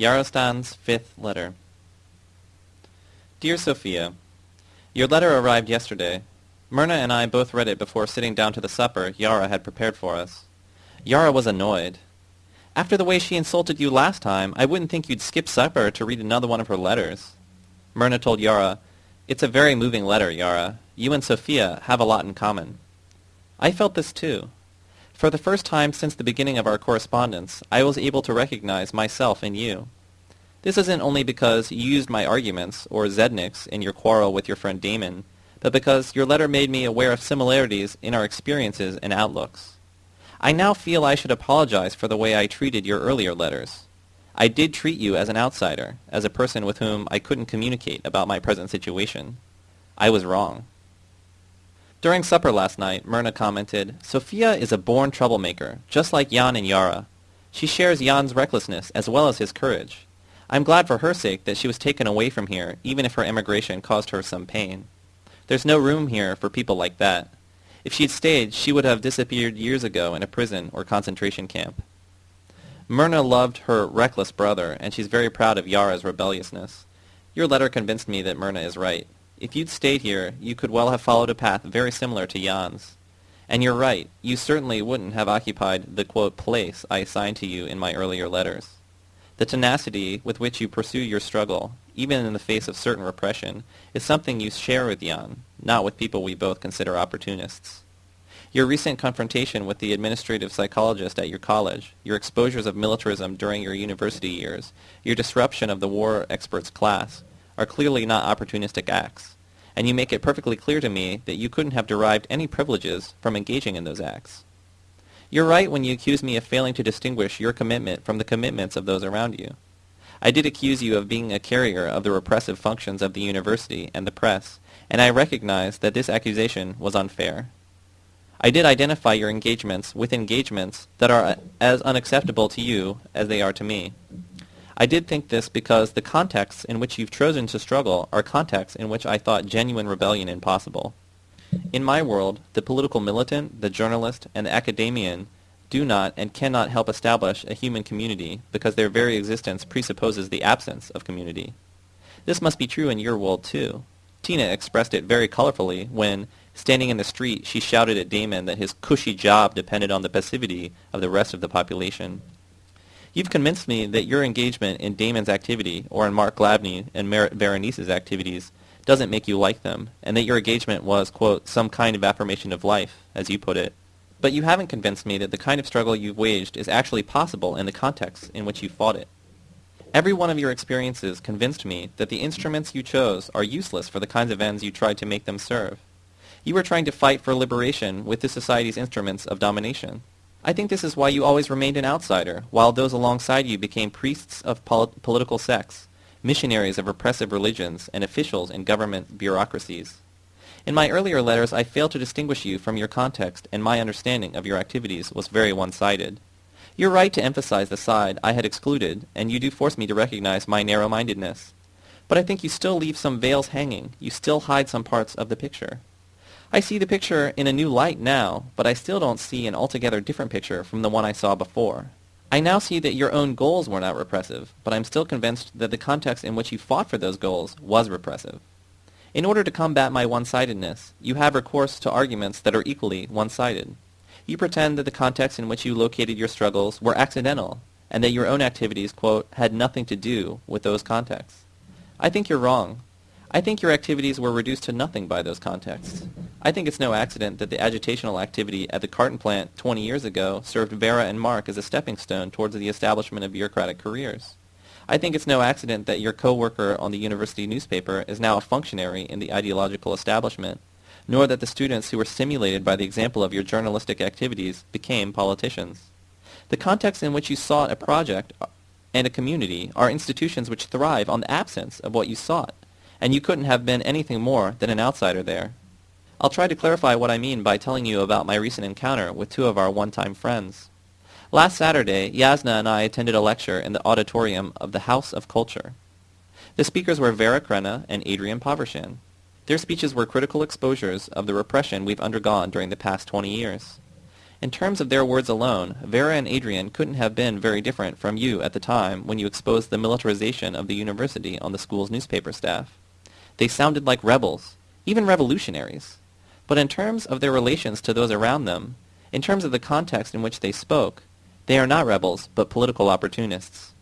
Yarostan's fifth letter. Dear Sophia, Your letter arrived yesterday. Myrna and I both read it before sitting down to the supper Yara had prepared for us. Yara was annoyed. After the way she insulted you last time, I wouldn't think you'd skip supper to read another one of her letters. Myrna told Yara, It's a very moving letter, Yara. You and Sophia have a lot in common. I felt this too. For the first time since the beginning of our correspondence, I was able to recognize myself in you. This isn't only because you used my arguments, or Zednik's, in your quarrel with your friend Damon, but because your letter made me aware of similarities in our experiences and outlooks. I now feel I should apologize for the way I treated your earlier letters. I did treat you as an outsider, as a person with whom I couldn't communicate about my present situation. I was wrong. During supper last night, Myrna commented, Sophia is a born troublemaker, just like Jan and Yara. She shares Jan's recklessness as well as his courage. I'm glad for her sake that she was taken away from here, even if her emigration caused her some pain. There's no room here for people like that. If she'd stayed, she would have disappeared years ago in a prison or concentration camp. Myrna loved her reckless brother, and she's very proud of Yara's rebelliousness. Your letter convinced me that Myrna is right. If you'd stayed here, you could well have followed a path very similar to Jan's. And you're right, you certainly wouldn't have occupied the, quote, place I assigned to you in my earlier letters. The tenacity with which you pursue your struggle, even in the face of certain repression, is something you share with Jan, not with people we both consider opportunists. Your recent confrontation with the administrative psychologist at your college, your exposures of militarism during your university years, your disruption of the war experts class, are clearly not opportunistic acts, and you make it perfectly clear to me that you couldn't have derived any privileges from engaging in those acts. You're right when you accuse me of failing to distinguish your commitment from the commitments of those around you. I did accuse you of being a carrier of the repressive functions of the university and the press, and I recognize that this accusation was unfair. I did identify your engagements with engagements that are as unacceptable to you as they are to me. I did think this because the contexts in which you've chosen to struggle are contexts in which I thought genuine rebellion impossible. In my world, the political militant, the journalist, and the academician do not and cannot help establish a human community because their very existence presupposes the absence of community. This must be true in your world too. Tina expressed it very colorfully when, standing in the street, she shouted at Damon that his cushy job depended on the passivity of the rest of the population. You've convinced me that your engagement in Damon's activity or in Mark Glavny and Merritt Berenice's activities doesn't make you like them, and that your engagement was, quote, some kind of affirmation of life, as you put it. But you haven't convinced me that the kind of struggle you've waged is actually possible in the context in which you fought it. Every one of your experiences convinced me that the instruments you chose are useless for the kinds of ends you tried to make them serve. You were trying to fight for liberation with the society's instruments of domination. I think this is why you always remained an outsider, while those alongside you became priests of pol political sects, missionaries of repressive religions, and officials in government bureaucracies. In my earlier letters, I failed to distinguish you from your context, and my understanding of your activities was very one-sided. You're right to emphasize the side I had excluded, and you do force me to recognize my narrow-mindedness. But I think you still leave some veils hanging. You still hide some parts of the picture. I see the picture in a new light now, but I still don't see an altogether different picture from the one I saw before. I now see that your own goals were not repressive, but I'm still convinced that the context in which you fought for those goals was repressive. In order to combat my one-sidedness, you have recourse to arguments that are equally one-sided. You pretend that the context in which you located your struggles were accidental, and that your own activities, quote, had nothing to do with those contexts. I think you're wrong. I think your activities were reduced to nothing by those contexts. I think it's no accident that the agitational activity at the carton plant 20 years ago served Vera and Mark as a stepping stone towards the establishment of bureaucratic careers. I think it's no accident that your co-worker on the university newspaper is now a functionary in the ideological establishment, nor that the students who were stimulated by the example of your journalistic activities became politicians. The context in which you sought a project and a community are institutions which thrive on the absence of what you sought and you couldn't have been anything more than an outsider there. I'll try to clarify what I mean by telling you about my recent encounter with two of our one-time friends. Last Saturday, Yasna and I attended a lecture in the auditorium of the House of Culture. The speakers were Vera Krenna and Adrian Povrshan. Their speeches were critical exposures of the repression we've undergone during the past 20 years. In terms of their words alone, Vera and Adrian couldn't have been very different from you at the time when you exposed the militarization of the university on the school's newspaper staff. They sounded like rebels, even revolutionaries. But in terms of their relations to those around them, in terms of the context in which they spoke, they are not rebels, but political opportunists.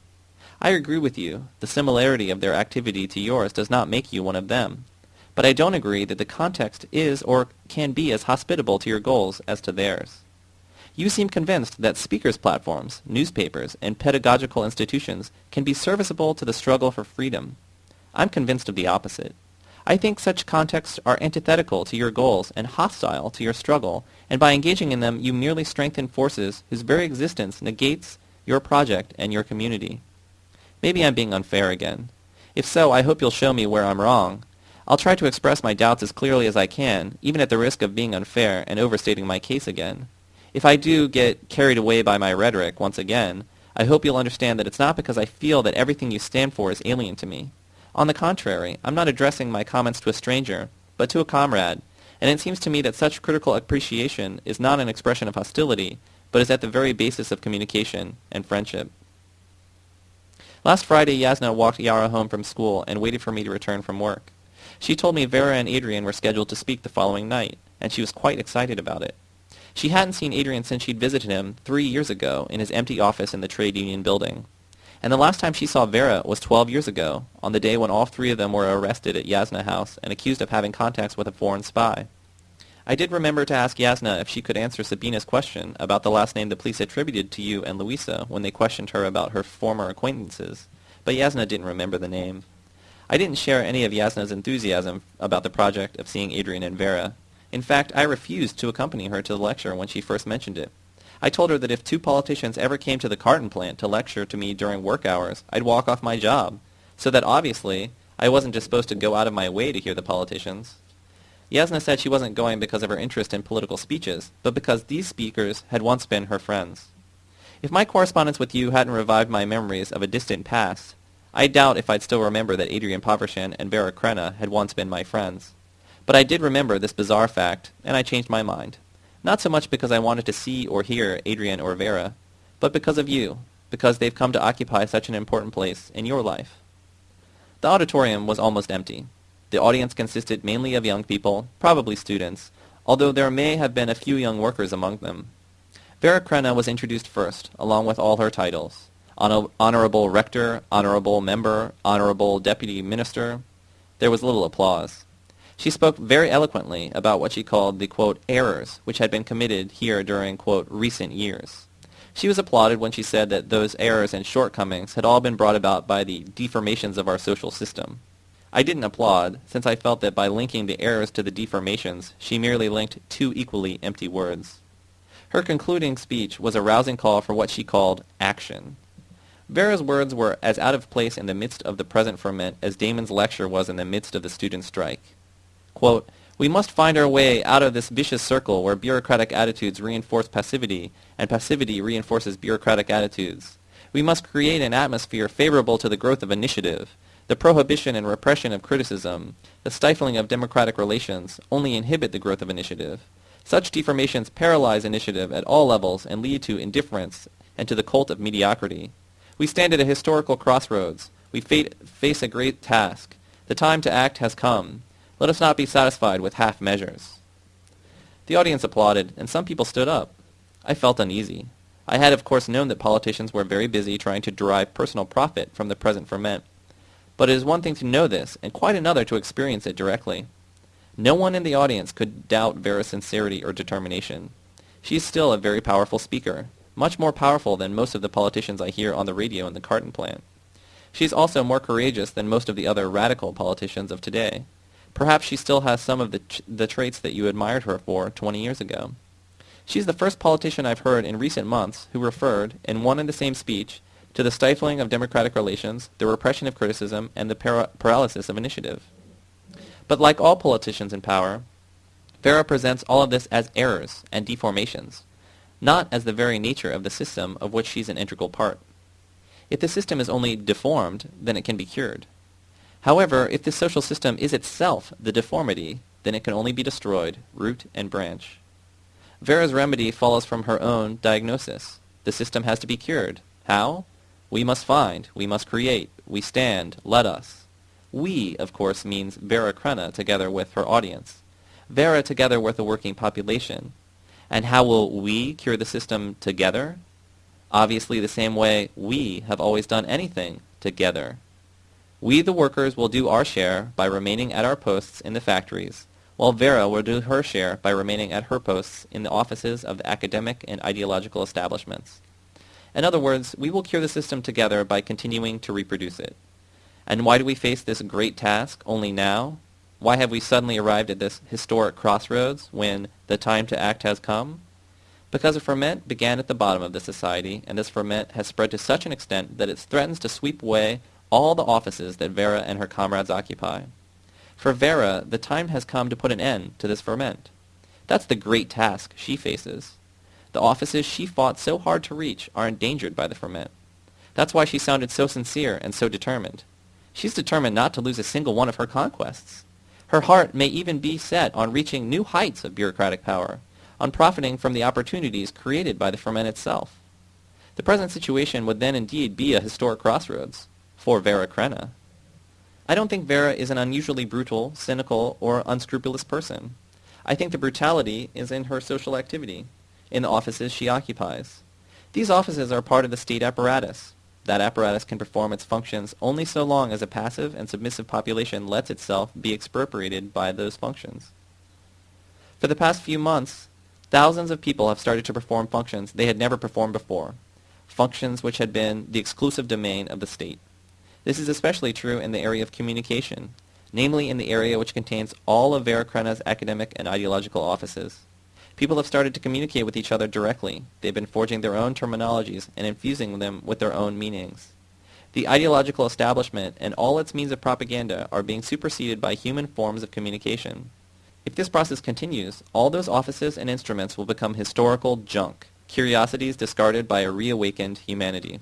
I agree with you, the similarity of their activity to yours does not make you one of them. But I don't agree that the context is or can be as hospitable to your goals as to theirs. You seem convinced that speakers' platforms, newspapers, and pedagogical institutions can be serviceable to the struggle for freedom. I'm convinced of the opposite. I think such contexts are antithetical to your goals and hostile to your struggle, and by engaging in them you merely strengthen forces whose very existence negates your project and your community. Maybe I'm being unfair again. If so, I hope you'll show me where I'm wrong. I'll try to express my doubts as clearly as I can, even at the risk of being unfair and overstating my case again. If I do get carried away by my rhetoric once again, I hope you'll understand that it's not because I feel that everything you stand for is alien to me. On the contrary, I'm not addressing my comments to a stranger, but to a comrade, and it seems to me that such critical appreciation is not an expression of hostility, but is at the very basis of communication and friendship. Last Friday, Yasna walked Yara home from school and waited for me to return from work. She told me Vera and Adrian were scheduled to speak the following night, and she was quite excited about it. She hadn't seen Adrian since she'd visited him three years ago in his empty office in the trade union building. And the last time she saw Vera was 12 years ago, on the day when all three of them were arrested at Yasna House and accused of having contacts with a foreign spy. I did remember to ask Yasna if she could answer Sabina's question about the last name the police attributed to you and Louisa when they questioned her about her former acquaintances, but Yasna didn't remember the name. I didn't share any of Yasna's enthusiasm about the project of seeing Adrian and Vera, in fact, I refused to accompany her to the lecture when she first mentioned it. I told her that if two politicians ever came to the carton plant to lecture to me during work hours, I'd walk off my job, so that obviously I wasn't just supposed to go out of my way to hear the politicians. Yasna said she wasn't going because of her interest in political speeches, but because these speakers had once been her friends. If my correspondence with you hadn't revived my memories of a distant past, I doubt if I'd still remember that Adrian Povrshan and Vera Krenna had once been my friends. But I did remember this bizarre fact, and I changed my mind. Not so much because I wanted to see or hear Adrian or Vera, but because of you, because they've come to occupy such an important place in your life. The auditorium was almost empty. The audience consisted mainly of young people, probably students, although there may have been a few young workers among them. Vera Krenna was introduced first, along with all her titles. Honorable Rector, Honorable Member, Honorable Deputy Minister. There was little applause. She spoke very eloquently about what she called the, quote, errors which had been committed here during, quote, recent years. She was applauded when she said that those errors and shortcomings had all been brought about by the deformations of our social system. I didn't applaud, since I felt that by linking the errors to the deformations, she merely linked two equally empty words. Her concluding speech was a rousing call for what she called action. Vera's words were as out of place in the midst of the present ferment as Damon's lecture was in the midst of the student strike. Quote, we must find our way out of this vicious circle where bureaucratic attitudes reinforce passivity, and passivity reinforces bureaucratic attitudes. We must create an atmosphere favorable to the growth of initiative. The prohibition and repression of criticism, the stifling of democratic relations, only inhibit the growth of initiative. Such deformations paralyze initiative at all levels and lead to indifference and to the cult of mediocrity. We stand at a historical crossroads. We face a great task. The time to act has come. Let us not be satisfied with half measures. The audience applauded, and some people stood up. I felt uneasy. I had of course known that politicians were very busy trying to derive personal profit from the present ferment. But it is one thing to know this, and quite another to experience it directly. No one in the audience could doubt Vera's sincerity or determination. She is still a very powerful speaker, much more powerful than most of the politicians I hear on the radio in the carton plant. She is also more courageous than most of the other radical politicians of today. Perhaps she still has some of the, the traits that you admired her for 20 years ago. She's the first politician I've heard in recent months who referred, in one and the same speech, to the stifling of democratic relations, the repression of criticism, and the para paralysis of initiative. But like all politicians in power, Vera presents all of this as errors and deformations, not as the very nature of the system of which she's an integral part. If the system is only deformed, then it can be cured. However, if the social system is itself the deformity, then it can only be destroyed, root and branch. Vera's remedy follows from her own diagnosis. The system has to be cured. How? We must find, we must create, we stand, let us. We, of course, means Vera Krenna together with her audience. Vera together with the working population. And how will we cure the system together? Obviously the same way we have always done anything, together. We, the workers, will do our share by remaining at our posts in the factories, while Vera will do her share by remaining at her posts in the offices of the academic and ideological establishments. In other words, we will cure the system together by continuing to reproduce it. And why do we face this great task only now? Why have we suddenly arrived at this historic crossroads when the time to act has come? Because a ferment began at the bottom of the society, and this ferment has spread to such an extent that it threatens to sweep away all the offices that Vera and her comrades occupy. For Vera, the time has come to put an end to this ferment. That's the great task she faces. The offices she fought so hard to reach are endangered by the ferment. That's why she sounded so sincere and so determined. She's determined not to lose a single one of her conquests. Her heart may even be set on reaching new heights of bureaucratic power, on profiting from the opportunities created by the ferment itself. The present situation would then indeed be a historic crossroads for Vera Krenna. I don't think Vera is an unusually brutal, cynical, or unscrupulous person. I think the brutality is in her social activity, in the offices she occupies. These offices are part of the state apparatus. That apparatus can perform its functions only so long as a passive and submissive population lets itself be expropriated by those functions. For the past few months, thousands of people have started to perform functions they had never performed before, functions which had been the exclusive domain of the state. This is especially true in the area of communication, namely in the area which contains all of Vera Krenna's academic and ideological offices. People have started to communicate with each other directly. They've been forging their own terminologies and infusing them with their own meanings. The ideological establishment and all its means of propaganda are being superseded by human forms of communication. If this process continues, all those offices and instruments will become historical junk, curiosities discarded by a reawakened humanity.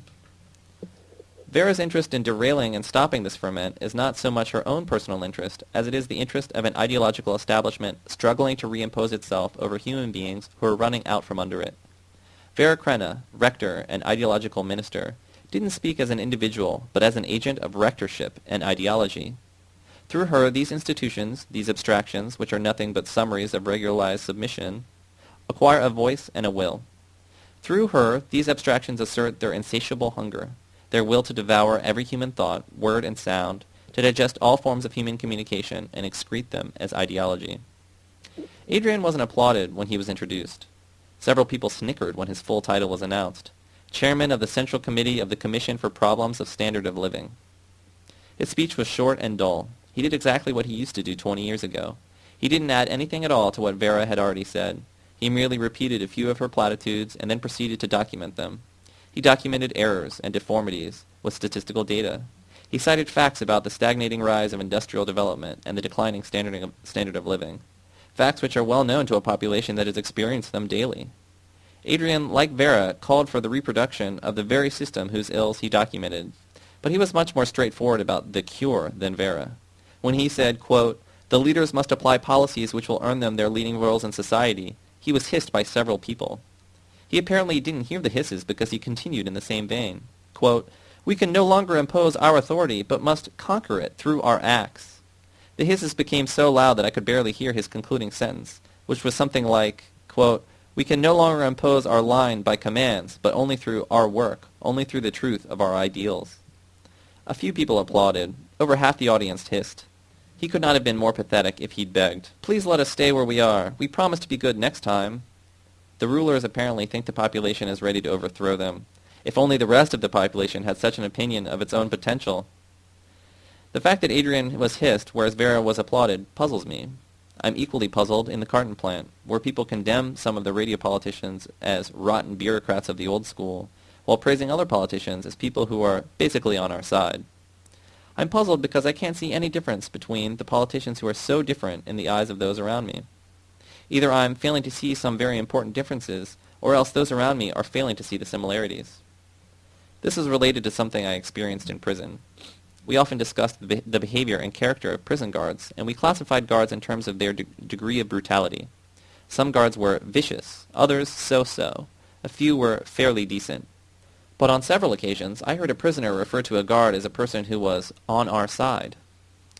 Vera's interest in derailing and stopping this ferment is not so much her own personal interest as it is the interest of an ideological establishment struggling to reimpose itself over human beings who are running out from under it. Vera Krenna, rector and ideological minister, didn't speak as an individual, but as an agent of rectorship and ideology. Through her, these institutions, these abstractions, which are nothing but summaries of regularized submission, acquire a voice and a will. Through her, these abstractions assert their insatiable hunger, their will to devour every human thought, word, and sound, to digest all forms of human communication, and excrete them as ideology. Adrian wasn't applauded when he was introduced. Several people snickered when his full title was announced. Chairman of the Central Committee of the Commission for Problems of Standard of Living. His speech was short and dull. He did exactly what he used to do 20 years ago. He didn't add anything at all to what Vera had already said. He merely repeated a few of her platitudes and then proceeded to document them. He documented errors and deformities with statistical data. He cited facts about the stagnating rise of industrial development and the declining standard of, standard of living, facts which are well known to a population that has experienced them daily. Adrian, like Vera, called for the reproduction of the very system whose ills he documented, but he was much more straightforward about the cure than Vera. When he said, quote, the leaders must apply policies which will earn them their leading roles in society, he was hissed by several people. He apparently didn't hear the hisses because he continued in the same vein. Quote, we can no longer impose our authority, but must conquer it through our acts. The hisses became so loud that I could barely hear his concluding sentence, which was something like, quote, we can no longer impose our line by commands, but only through our work, only through the truth of our ideals. A few people applauded. Over half the audience hissed. He could not have been more pathetic if he'd begged. Please let us stay where we are. We promise to be good next time. The rulers apparently think the population is ready to overthrow them. If only the rest of the population had such an opinion of its own potential. The fact that Adrian was hissed, whereas Vera was applauded, puzzles me. I'm equally puzzled in the carton plant, where people condemn some of the radio politicians as rotten bureaucrats of the old school, while praising other politicians as people who are basically on our side. I'm puzzled because I can't see any difference between the politicians who are so different in the eyes of those around me. Either I'm failing to see some very important differences, or else those around me are failing to see the similarities. This is related to something I experienced in prison. We often discussed the, be the behavior and character of prison guards, and we classified guards in terms of their de degree of brutality. Some guards were vicious, others so-so. A few were fairly decent. But on several occasions I heard a prisoner refer to a guard as a person who was on our side.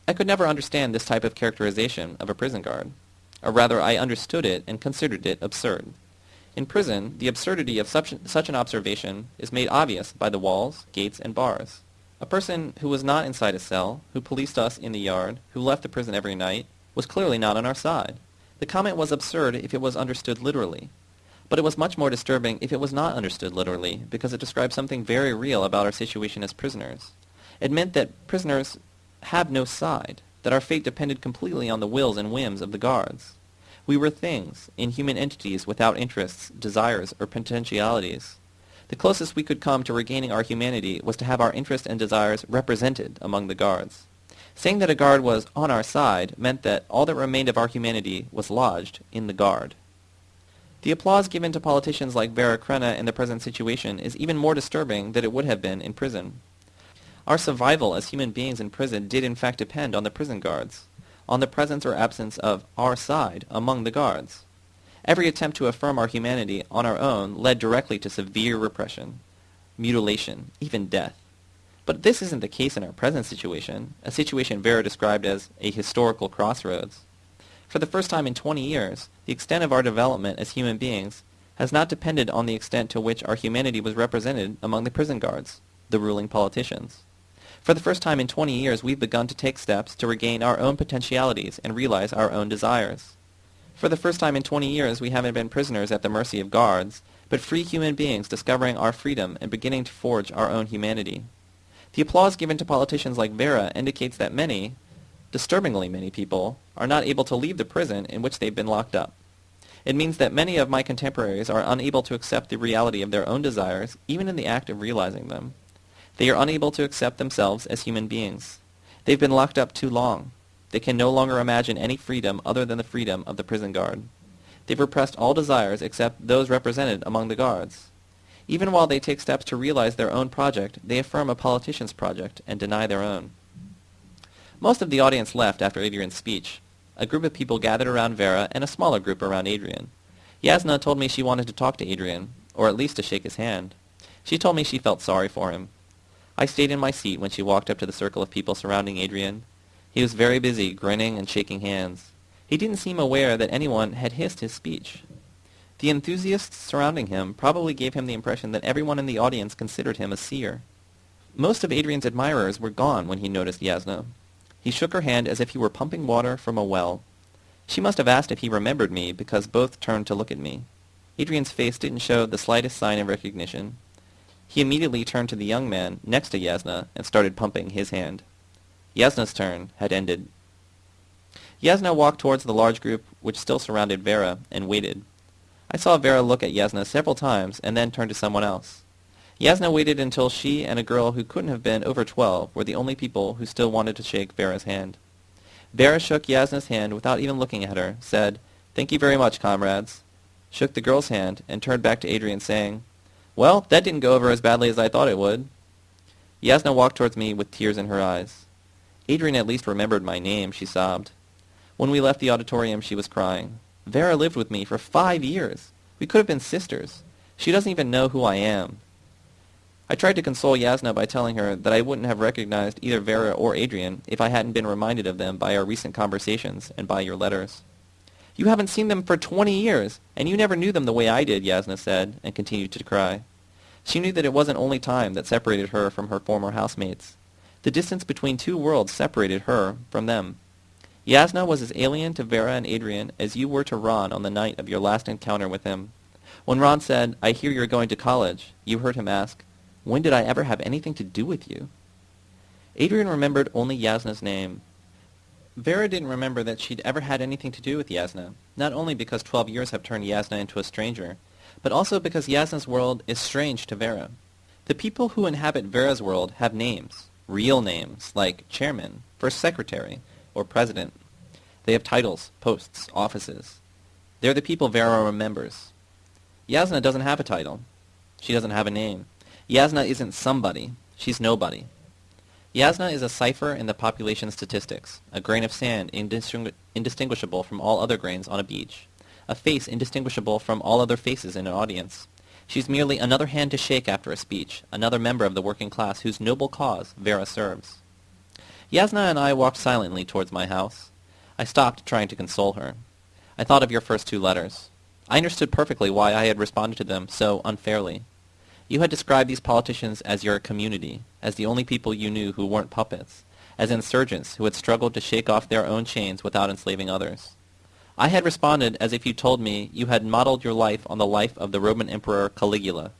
I could never understand this type of characterization of a prison guard. Or rather, I understood it and considered it absurd. In prison, the absurdity of such, such an observation is made obvious by the walls, gates, and bars. A person who was not inside a cell, who policed us in the yard, who left the prison every night, was clearly not on our side. The comment was absurd if it was understood literally. But it was much more disturbing if it was not understood literally, because it described something very real about our situation as prisoners. It meant that prisoners have no side, that our fate depended completely on the wills and whims of the guards. We were things, inhuman entities without interests, desires, or potentialities. The closest we could come to regaining our humanity was to have our interests and desires represented among the guards. Saying that a guard was on our side meant that all that remained of our humanity was lodged in the guard. The applause given to politicians like Vera Krenna in the present situation is even more disturbing than it would have been in prison. Our survival as human beings in prison did in fact depend on the prison guards, on the presence or absence of our side among the guards. Every attempt to affirm our humanity on our own led directly to severe repression, mutilation, even death. But this isn't the case in our present situation, a situation Vera described as a historical crossroads. For the first time in 20 years, the extent of our development as human beings has not depended on the extent to which our humanity was represented among the prison guards, the ruling politicians. For the first time in 20 years, we've begun to take steps to regain our own potentialities and realize our own desires. For the first time in 20 years, we haven't been prisoners at the mercy of guards, but free human beings discovering our freedom and beginning to forge our own humanity. The applause given to politicians like Vera indicates that many, disturbingly many people, are not able to leave the prison in which they've been locked up. It means that many of my contemporaries are unable to accept the reality of their own desires, even in the act of realizing them. They are unable to accept themselves as human beings. They've been locked up too long. They can no longer imagine any freedom other than the freedom of the prison guard. They've repressed all desires except those represented among the guards. Even while they take steps to realize their own project, they affirm a politician's project and deny their own. Most of the audience left after Adrian's speech. A group of people gathered around Vera and a smaller group around Adrian. Yasna told me she wanted to talk to Adrian, or at least to shake his hand. She told me she felt sorry for him. I stayed in my seat when she walked up to the circle of people surrounding Adrian. He was very busy, grinning and shaking hands. He didn't seem aware that anyone had hissed his speech. The enthusiasts surrounding him probably gave him the impression that everyone in the audience considered him a seer. Most of Adrian's admirers were gone when he noticed Yasna. He shook her hand as if he were pumping water from a well. She must have asked if he remembered me because both turned to look at me. Adrian's face didn't show the slightest sign of recognition. He immediately turned to the young man next to Yasna and started pumping his hand. Yasna's turn had ended. Yasna walked towards the large group which still surrounded Vera and waited. I saw Vera look at Yasna several times and then turn to someone else. Yasna waited until she and a girl who couldn't have been over twelve were the only people who still wanted to shake Vera's hand. Vera shook Yasna's hand without even looking at her, said, Thank you very much, comrades, shook the girl's hand, and turned back to Adrian saying, well, that didn't go over as badly as I thought it would. Yasna walked towards me with tears in her eyes. Adrian at least remembered my name, she sobbed. When we left the auditorium, she was crying. Vera lived with me for five years. We could have been sisters. She doesn't even know who I am. I tried to console Yasna by telling her that I wouldn't have recognized either Vera or Adrian if I hadn't been reminded of them by our recent conversations and by your letters. You haven't seen them for twenty years, and you never knew them the way I did, Yasna said, and continued to cry. She knew that it wasn't only time that separated her from her former housemates. The distance between two worlds separated her from them. Yasna was as alien to Vera and Adrian as you were to Ron on the night of your last encounter with him. When Ron said, I hear you're going to college, you heard him ask, When did I ever have anything to do with you? Adrian remembered only Yasna's name, Vera didn't remember that she'd ever had anything to do with Yasna, not only because 12 years have turned Yasna into a stranger, but also because Yasna's world is strange to Vera. The people who inhabit Vera's world have names, real names, like chairman, first secretary, or president. They have titles, posts, offices. They're the people Vera remembers. Yasna doesn't have a title. She doesn't have a name. Yasna isn't somebody. She's nobody. Yasna is a cipher in the population statistics, a grain of sand indistinguishable from all other grains on a beach, a face indistinguishable from all other faces in an audience. She's merely another hand to shake after a speech, another member of the working class whose noble cause Vera serves. Yasna and I walked silently towards my house. I stopped trying to console her. I thought of your first two letters. I understood perfectly why I had responded to them so unfairly. You had described these politicians as your community, as the only people you knew who weren't puppets, as insurgents who had struggled to shake off their own chains without enslaving others. I had responded as if you told me you had modeled your life on the life of the Roman Emperor Caligula.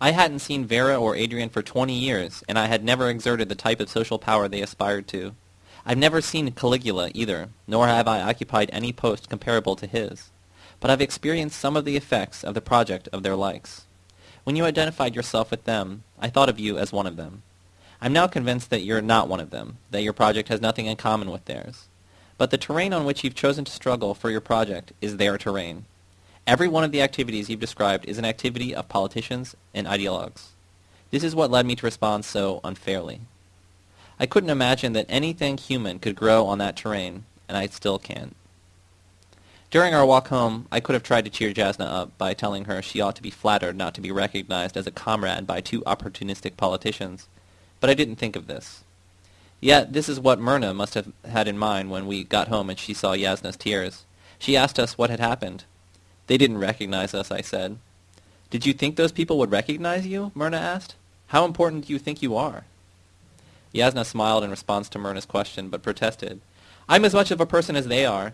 I hadn't seen Vera or Adrian for twenty years, and I had never exerted the type of social power they aspired to. I've never seen Caligula either, nor have I occupied any post comparable to his. But I've experienced some of the effects of the project of their likes. When you identified yourself with them, I thought of you as one of them. I'm now convinced that you're not one of them, that your project has nothing in common with theirs. But the terrain on which you've chosen to struggle for your project is their terrain. Every one of the activities you've described is an activity of politicians and ideologues. This is what led me to respond so unfairly. I couldn't imagine that anything human could grow on that terrain, and I still can't. During our walk home, I could have tried to cheer Yasna up by telling her she ought to be flattered not to be recognized as a comrade by two opportunistic politicians, but I didn't think of this. Yet this is what Myrna must have had in mind when we got home and she saw Yasna's tears. She asked us what had happened. They didn't recognize us, I said. Did you think those people would recognize you? Myrna asked. How important do you think you are? Yasna smiled in response to Myrna's question, but protested. I'm as much of a person as they are.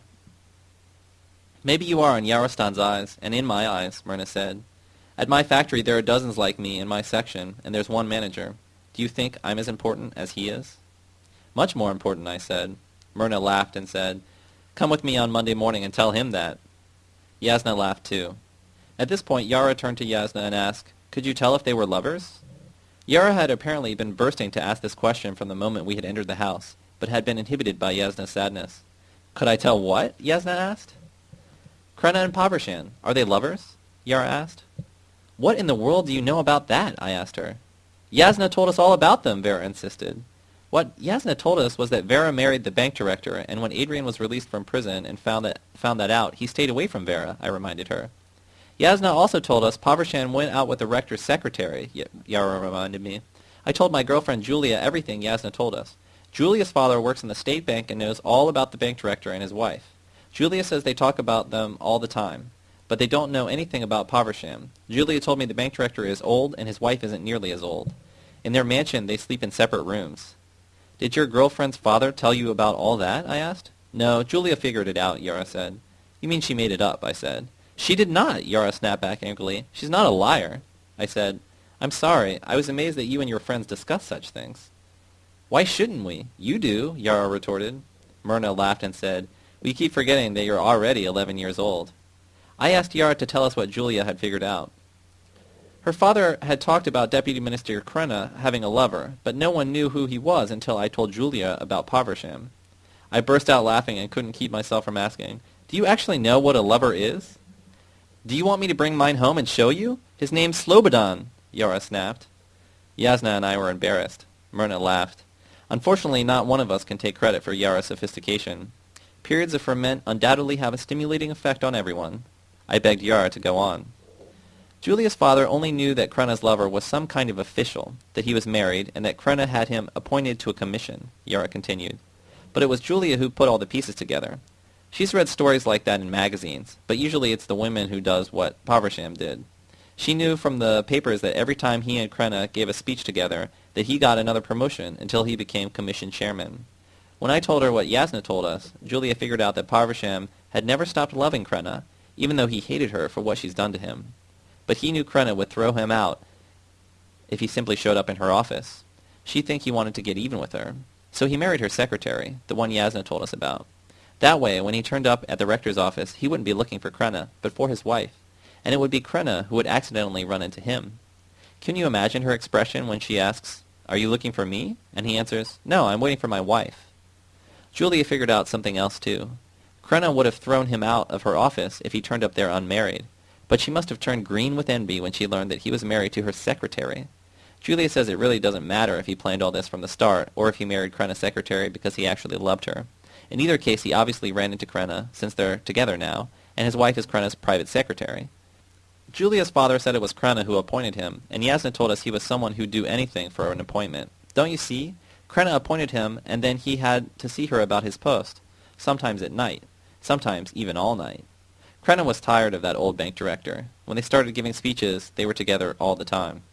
Maybe you are in Yarostan's eyes, and in my eyes, Myrna said. At my factory there are dozens like me in my section, and there's one manager. Do you think I'm as important as he is? Much more important, I said. Myrna laughed and said, Come with me on Monday morning and tell him that. Yasna laughed too. At this point, Yara turned to Yasna and asked, Could you tell if they were lovers? Yara had apparently been bursting to ask this question from the moment we had entered the house, but had been inhibited by Yasna's sadness. Could I tell what? Yasna asked. Krenna and Povrshan, are they lovers? Yara asked. What in the world do you know about that? I asked her. Yasna told us all about them, Vera insisted. What Yasna told us was that Vera married the bank director, and when Adrian was released from prison and found that, found that out, he stayed away from Vera, I reminded her. Yasna also told us Povrshan went out with the rector's secretary, Yara reminded me. I told my girlfriend Julia everything Yasna told us. Julia's father works in the state bank and knows all about the bank director and his wife. Julia says they talk about them all the time, but they don't know anything about Povrshan. Julia told me the bank director is old and his wife isn't nearly as old. In their mansion, they sleep in separate rooms. Did your girlfriend's father tell you about all that? I asked. No, Julia figured it out, Yara said. You mean she made it up, I said. She did not, Yara snapped back angrily. She's not a liar. I said, I'm sorry. I was amazed that you and your friends discuss such things. Why shouldn't we? You do, Yara retorted. Myrna laughed and said, We keep forgetting that you're already 11 years old. I asked Yara to tell us what Julia had figured out. Her father had talked about Deputy Minister Krenna having a lover, but no one knew who he was until I told Julia about Povrshan. I burst out laughing and couldn't keep myself from asking, Do you actually know what a lover is? Do you want me to bring mine home and show you? His name's Slobodan, Yara snapped. Yasna and I were embarrassed. Myrna laughed. Unfortunately, not one of us can take credit for Yara's sophistication. Periods of ferment undoubtedly have a stimulating effect on everyone. I begged Yara to go on. Julia's father only knew that Krenna's lover was some kind of official, that he was married, and that Krenna had him appointed to a commission, Yara continued. But it was Julia who put all the pieces together. She's read stories like that in magazines, but usually it's the women who does what Povrshan did. She knew from the papers that every time he and Krenna gave a speech together, that he got another promotion until he became commission chairman. When I told her what Yasna told us, Julia figured out that Povrshan had never stopped loving Krenna, even though he hated her for what she's done to him but he knew Krenna would throw him out if he simply showed up in her office. She'd think he wanted to get even with her. So he married her secretary, the one Yasna told us about. That way, when he turned up at the rector's office, he wouldn't be looking for Krenna, but for his wife. And it would be Krenna who would accidentally run into him. Can you imagine her expression when she asks, Are you looking for me? And he answers, No, I'm waiting for my wife. Julia figured out something else, too. Krenna would have thrown him out of her office if he turned up there unmarried but she must have turned green with envy when she learned that he was married to her secretary. Julia says it really doesn't matter if he planned all this from the start, or if he married Krenna's secretary because he actually loved her. In either case, he obviously ran into Krenna, since they're together now, and his wife is Krenna's private secretary. Julia's father said it was Krenna who appointed him, and Yasna told us he was someone who'd do anything for an appointment. Don't you see? Krenna appointed him, and then he had to see her about his post, sometimes at night, sometimes even all night. Krenna was tired of that old bank director. When they started giving speeches, they were together all the time.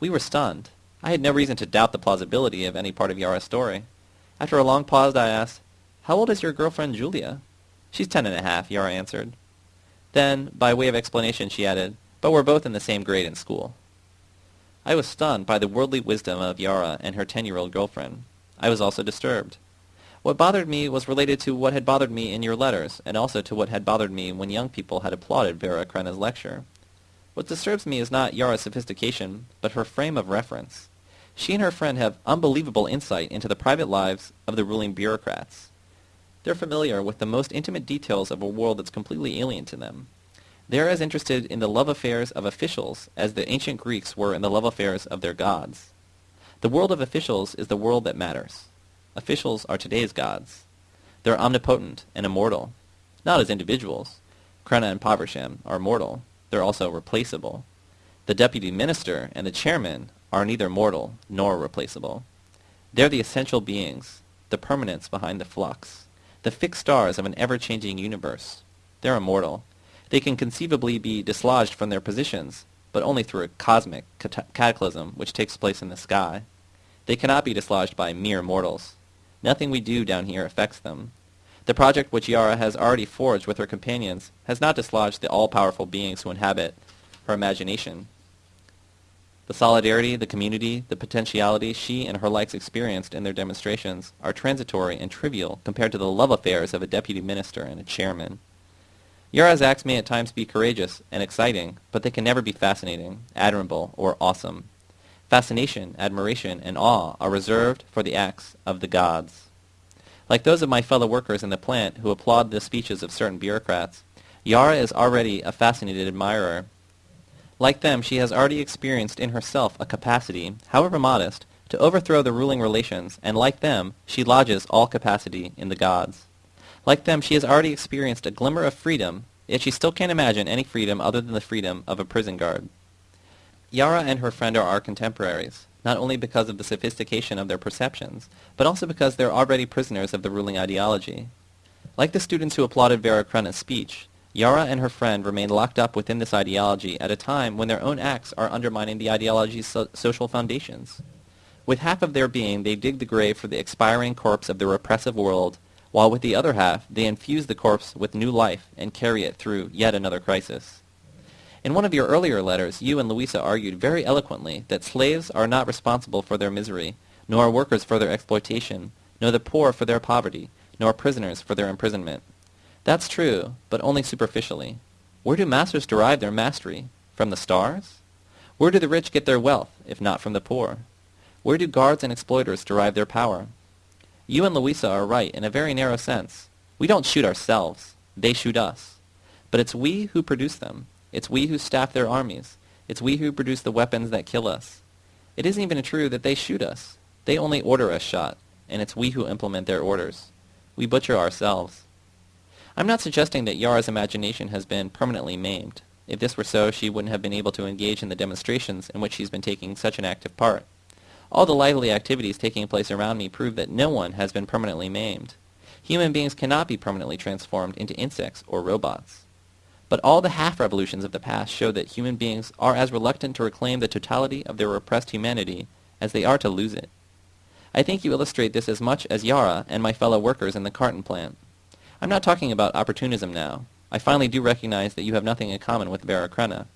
We were stunned. I had no reason to doubt the plausibility of any part of Yara's story. After a long pause, I asked, How old is your girlfriend Julia? She's ten and a half, Yara answered. Then, by way of explanation, she added, But we're both in the same grade in school. I was stunned by the worldly wisdom of Yara and her ten-year-old girlfriend. I was also disturbed. What bothered me was related to what had bothered me in your letters, and also to what had bothered me when young people had applauded Vera Krenna's lecture. What disturbs me is not Yara's sophistication, but her frame of reference. She and her friend have unbelievable insight into the private lives of the ruling bureaucrats. They're familiar with the most intimate details of a world that's completely alien to them. They're as interested in the love affairs of officials as the ancient Greeks were in the love affairs of their gods. The world of officials is the world that matters. Officials are today's gods. They're omnipotent and immortal, not as individuals. Krenna and Povrshan are mortal. They're also replaceable. The deputy minister and the chairman are neither mortal nor replaceable. They're the essential beings, the permanence behind the flux, the fixed stars of an ever-changing universe. They're immortal. They can conceivably be dislodged from their positions, but only through a cosmic cataclysm which takes place in the sky. They cannot be dislodged by mere mortals. Nothing we do down here affects them. The project which Yara has already forged with her companions has not dislodged the all-powerful beings who inhabit her imagination. The solidarity, the community, the potentiality she and her likes experienced in their demonstrations are transitory and trivial compared to the love affairs of a deputy minister and a chairman. Yara's acts may at times be courageous and exciting, but they can never be fascinating, admirable, or awesome. Fascination, admiration, and awe are reserved for the acts of the gods. Like those of my fellow workers in the plant who applaud the speeches of certain bureaucrats, Yara is already a fascinated admirer. Like them, she has already experienced in herself a capacity, however modest, to overthrow the ruling relations, and like them, she lodges all capacity in the gods. Like them, she has already experienced a glimmer of freedom, yet she still can't imagine any freedom other than the freedom of a prison guard. Yara and her friend are our contemporaries not only because of the sophistication of their perceptions, but also because they're already prisoners of the ruling ideology. Like the students who applauded Vera Krenna's speech, Yara and her friend remain locked up within this ideology at a time when their own acts are undermining the ideology's so social foundations. With half of their being, they dig the grave for the expiring corpse of the repressive world, while with the other half, they infuse the corpse with new life and carry it through yet another crisis. In one of your earlier letters, you and Louisa argued very eloquently that slaves are not responsible for their misery, nor workers for their exploitation, nor the poor for their poverty, nor prisoners for their imprisonment. That's true, but only superficially. Where do masters derive their mastery? From the stars? Where do the rich get their wealth, if not from the poor? Where do guards and exploiters derive their power? You and Louisa are right in a very narrow sense. We don't shoot ourselves. They shoot us. But it's we who produce them. It's we who staff their armies. It's we who produce the weapons that kill us. It isn't even true that they shoot us. They only order us shot, and it's we who implement their orders. We butcher ourselves. I'm not suggesting that Yara's imagination has been permanently maimed. If this were so, she wouldn't have been able to engage in the demonstrations in which she's been taking such an active part. All the lively activities taking place around me prove that no one has been permanently maimed. Human beings cannot be permanently transformed into insects or robots. But all the half-revolutions of the past show that human beings are as reluctant to reclaim the totality of their repressed humanity as they are to lose it. I think you illustrate this as much as Yara and my fellow workers in the carton plant. I'm not talking about opportunism now. I finally do recognize that you have nothing in common with Vera Krenna.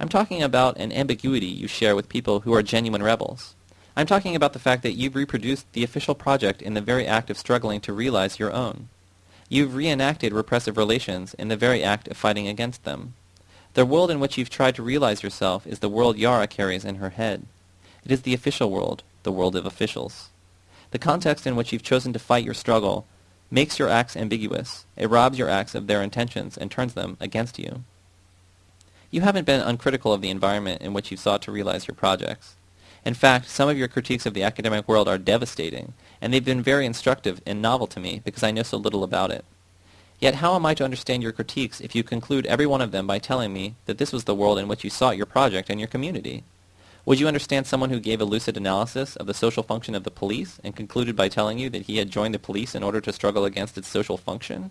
I'm talking about an ambiguity you share with people who are genuine rebels. I'm talking about the fact that you've reproduced the official project in the very act of struggling to realize your own. You've reenacted repressive relations in the very act of fighting against them. The world in which you've tried to realize yourself is the world Yara carries in her head. It is the official world, the world of officials. The context in which you've chosen to fight your struggle makes your acts ambiguous. It robs your acts of their intentions and turns them against you. You haven't been uncritical of the environment in which you've sought to realize your projects. In fact, some of your critiques of the academic world are devastating, and they've been very instructive and novel to me because I know so little about it. Yet how am I to understand your critiques if you conclude every one of them by telling me that this was the world in which you sought your project and your community? Would you understand someone who gave a lucid analysis of the social function of the police and concluded by telling you that he had joined the police in order to struggle against its social function?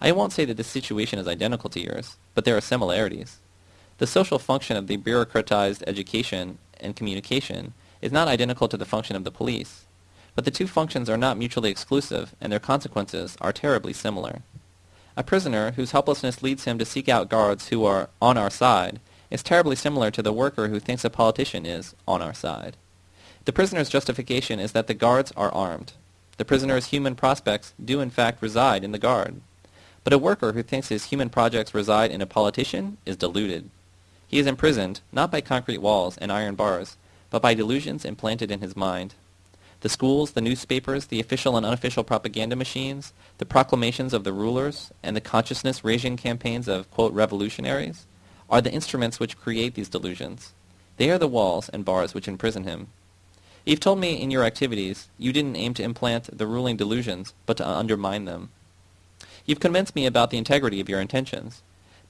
I won't say that this situation is identical to yours, but there are similarities. The social function of the bureaucratized education and communication is not identical to the function of the police, but the two functions are not mutually exclusive, and their consequences are terribly similar. A prisoner whose helplessness leads him to seek out guards who are on our side is terribly similar to the worker who thinks a politician is on our side. The prisoner's justification is that the guards are armed. The prisoner's human prospects do in fact reside in the guard. But a worker who thinks his human projects reside in a politician is deluded. He is imprisoned, not by concrete walls and iron bars, but by delusions implanted in his mind. The schools, the newspapers, the official and unofficial propaganda machines, the proclamations of the rulers, and the consciousness-raising campaigns of, quote, revolutionaries, are the instruments which create these delusions. They are the walls and bars which imprison him. You've told me in your activities you didn't aim to implant the ruling delusions, but to undermine them. You've convinced me about the integrity of your intentions,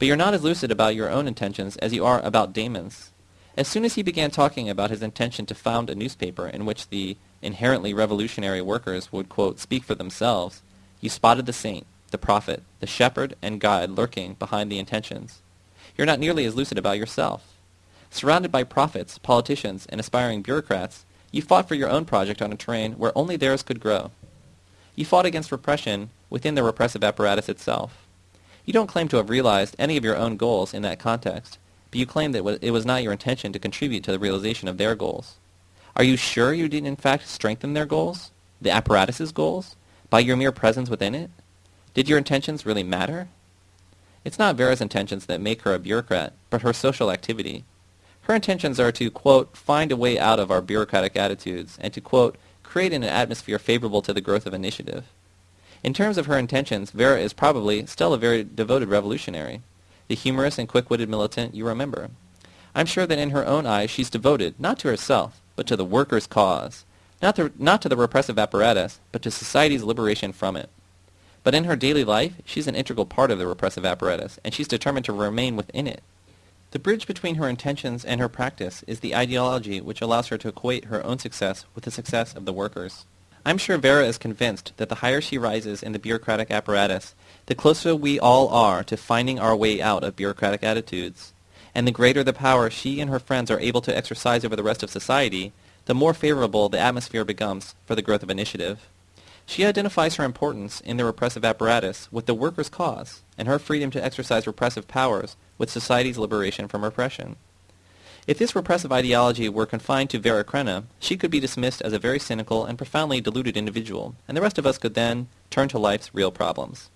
but you're not as lucid about your own intentions as you are about Damon's. As soon as he began talking about his intention to found a newspaper in which the inherently revolutionary workers would, quote, speak for themselves, you spotted the saint, the prophet, the shepherd, and guide lurking behind the intentions. You're not nearly as lucid about yourself. Surrounded by prophets, politicians, and aspiring bureaucrats, you fought for your own project on a terrain where only theirs could grow. You fought against repression within the repressive apparatus itself. You don't claim to have realized any of your own goals in that context, but you claim that it was not your intention to contribute to the realization of their goals. Are you sure you didn't in fact strengthen their goals? The apparatus's goals? By your mere presence within it? Did your intentions really matter? It's not Vera's intentions that make her a bureaucrat, but her social activity. Her intentions are to, quote, find a way out of our bureaucratic attitudes, and to, quote, create an atmosphere favorable to the growth of initiative. In terms of her intentions, Vera is probably still a very devoted revolutionary. The humorous and quick-witted militant you remember. I'm sure that in her own eyes she's devoted, not to herself, but to the workers' cause, not to, not to the repressive apparatus, but to society's liberation from it. But in her daily life, she's an integral part of the repressive apparatus, and she's determined to remain within it. The bridge between her intentions and her practice is the ideology which allows her to equate her own success with the success of the workers. I'm sure Vera is convinced that the higher she rises in the bureaucratic apparatus, the closer we all are to finding our way out of bureaucratic attitudes and the greater the power she and her friends are able to exercise over the rest of society, the more favorable the atmosphere becomes for the growth of initiative. She identifies her importance in the repressive apparatus with the workers' cause and her freedom to exercise repressive powers with society's liberation from repression. If this repressive ideology were confined to Vera Krenna, she could be dismissed as a very cynical and profoundly deluded individual, and the rest of us could then turn to life's real problems.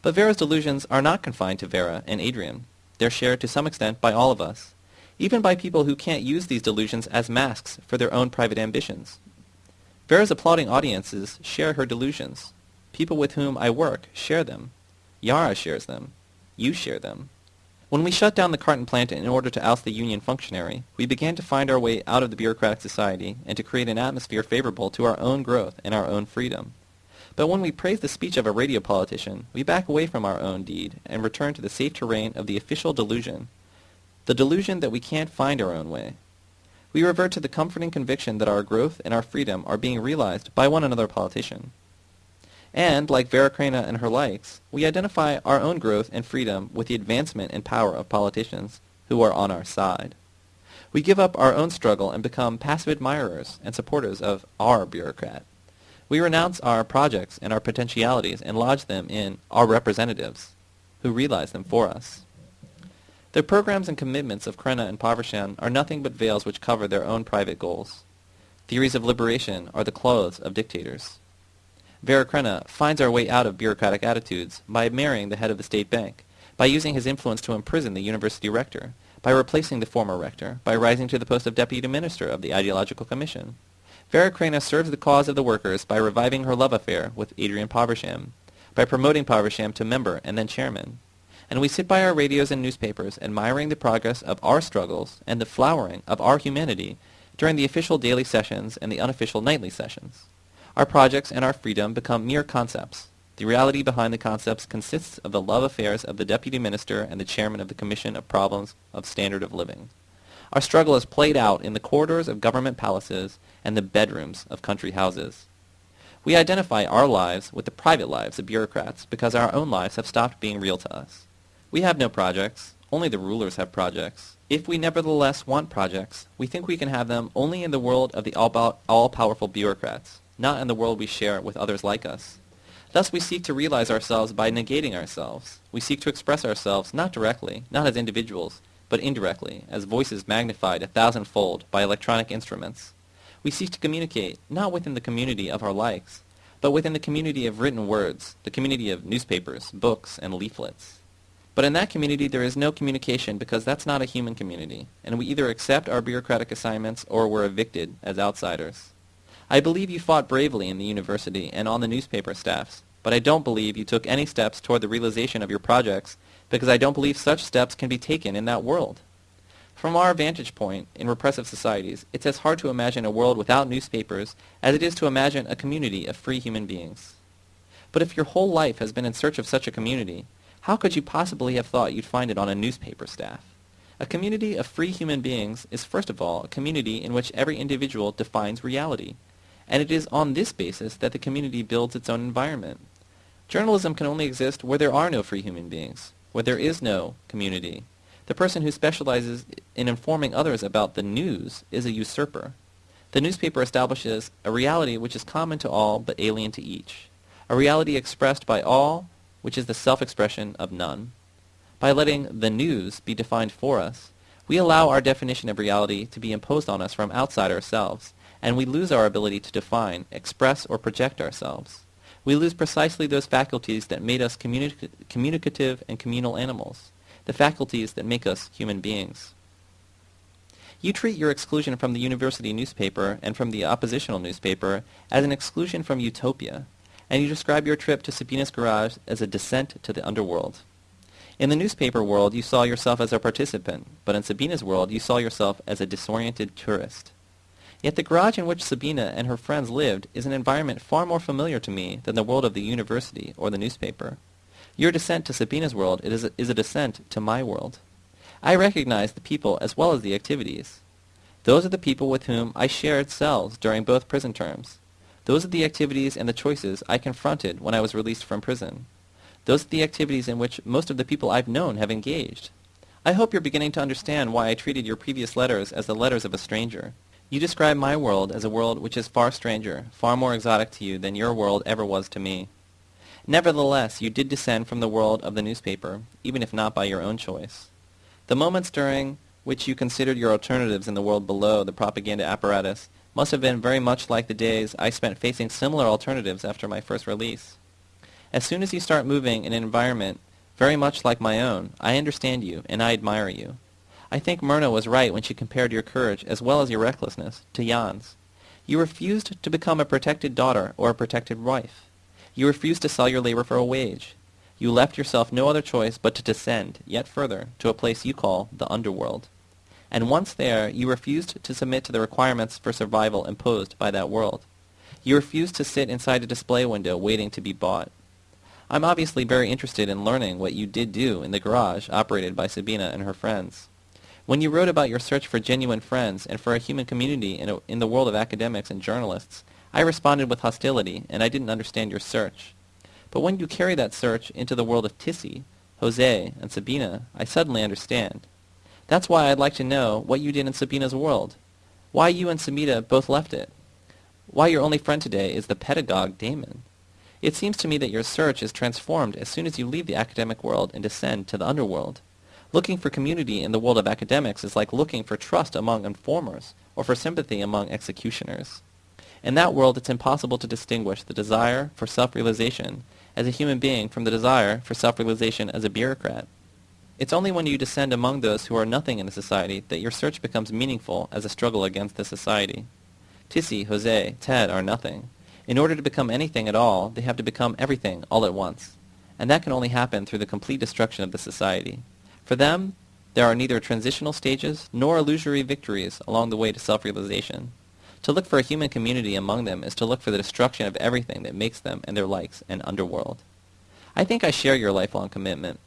But Vera's delusions are not confined to Vera and Adrian. They're shared to some extent by all of us, even by people who can't use these delusions as masks for their own private ambitions. Vera's applauding audiences share her delusions. People with whom I work share them. Yara shares them. You share them. When we shut down the carton plant in order to oust the union functionary, we began to find our way out of the bureaucratic society and to create an atmosphere favorable to our own growth and our own freedom. But when we praise the speech of a radio politician, we back away from our own deed and return to the safe terrain of the official delusion, the delusion that we can't find our own way. We revert to the comforting conviction that our growth and our freedom are being realized by one another politician. And, like Vera Krenna and her likes, we identify our own growth and freedom with the advancement and power of politicians who are on our side. We give up our own struggle and become passive admirers and supporters of our bureaucrat. We renounce our projects and our potentialities and lodge them in our representatives, who realize them for us. The programs and commitments of Krenna and Povrshan are nothing but veils which cover their own private goals. Theories of liberation are the clothes of dictators. Vera Krenna finds our way out of bureaucratic attitudes by marrying the head of the state bank, by using his influence to imprison the university rector, by replacing the former rector, by rising to the post of deputy minister of the ideological commission. Vera Krenna serves the cause of the workers by reviving her love affair with Adrian Povrshan, by promoting Povrshan to member and then chairman. And we sit by our radios and newspapers admiring the progress of our struggles and the flowering of our humanity during the official daily sessions and the unofficial nightly sessions. Our projects and our freedom become mere concepts. The reality behind the concepts consists of the love affairs of the deputy minister and the chairman of the Commission of Problems of Standard of Living. Our struggle is played out in the corridors of government palaces and the bedrooms of country houses. We identify our lives with the private lives of bureaucrats because our own lives have stopped being real to us. We have no projects. Only the rulers have projects. If we nevertheless want projects, we think we can have them only in the world of the all-powerful bureaucrats, not in the world we share with others like us. Thus we seek to realize ourselves by negating ourselves. We seek to express ourselves not directly, not as individuals, but indirectly, as voices magnified a thousandfold by electronic instruments. We seek to communicate not within the community of our likes, but within the community of written words, the community of newspapers, books, and leaflets. But in that community there is no communication because that's not a human community, and we either accept our bureaucratic assignments or we're evicted as outsiders. I believe you fought bravely in the university and on the newspaper staffs, but I don't believe you took any steps toward the realization of your projects because I don't believe such steps can be taken in that world. From our vantage point in repressive societies, it's as hard to imagine a world without newspapers as it is to imagine a community of free human beings. But if your whole life has been in search of such a community, how could you possibly have thought you'd find it on a newspaper staff? A community of free human beings is first of all a community in which every individual defines reality, and it is on this basis that the community builds its own environment. Journalism can only exist where there are no free human beings where there is no community. The person who specializes in informing others about the news is a usurper. The newspaper establishes a reality which is common to all but alien to each, a reality expressed by all which is the self-expression of none. By letting the news be defined for us, we allow our definition of reality to be imposed on us from outside ourselves, and we lose our ability to define, express, or project ourselves we lose precisely those faculties that made us communic communicative and communal animals, the faculties that make us human beings. You treat your exclusion from the university newspaper and from the oppositional newspaper as an exclusion from utopia, and you describe your trip to Sabina's garage as a descent to the underworld. In the newspaper world, you saw yourself as a participant, but in Sabina's world, you saw yourself as a disoriented tourist. Yet the garage in which Sabina and her friends lived is an environment far more familiar to me than the world of the university or the newspaper. Your descent to Sabina's world is a, is a descent to my world. I recognize the people as well as the activities. Those are the people with whom I shared cells during both prison terms. Those are the activities and the choices I confronted when I was released from prison. Those are the activities in which most of the people I've known have engaged. I hope you're beginning to understand why I treated your previous letters as the letters of a stranger. You describe my world as a world which is far stranger, far more exotic to you than your world ever was to me. Nevertheless, you did descend from the world of the newspaper, even if not by your own choice. The moments during which you considered your alternatives in the world below the propaganda apparatus must have been very much like the days I spent facing similar alternatives after my first release. As soon as you start moving in an environment very much like my own, I understand you and I admire you. I think Myrna was right when she compared your courage, as well as your recklessness, to Jan's. You refused to become a protected daughter or a protected wife. You refused to sell your labor for a wage. You left yourself no other choice but to descend, yet further, to a place you call the underworld. And once there, you refused to submit to the requirements for survival imposed by that world. You refused to sit inside a display window waiting to be bought. I'm obviously very interested in learning what you did do in the garage operated by Sabina and her friends. When you wrote about your search for genuine friends and for a human community in, a, in the world of academics and journalists, I responded with hostility, and I didn't understand your search. But when you carry that search into the world of Tissy, Jose, and Sabina, I suddenly understand. That's why I'd like to know what you did in Sabina's world. Why you and Sabina both left it. Why your only friend today is the pedagogue Damon. It seems to me that your search is transformed as soon as you leave the academic world and descend to the underworld. Looking for community in the world of academics is like looking for trust among informers or for sympathy among executioners. In that world, it's impossible to distinguish the desire for self-realization as a human being from the desire for self-realization as a bureaucrat. It's only when you descend among those who are nothing in a society that your search becomes meaningful as a struggle against the society. Tissy, Jose, Ted are nothing. In order to become anything at all, they have to become everything all at once. And that can only happen through the complete destruction of the society. For them, there are neither transitional stages nor illusory victories along the way to self-realization. To look for a human community among them is to look for the destruction of everything that makes them and their likes an underworld. I think I share your lifelong commitment,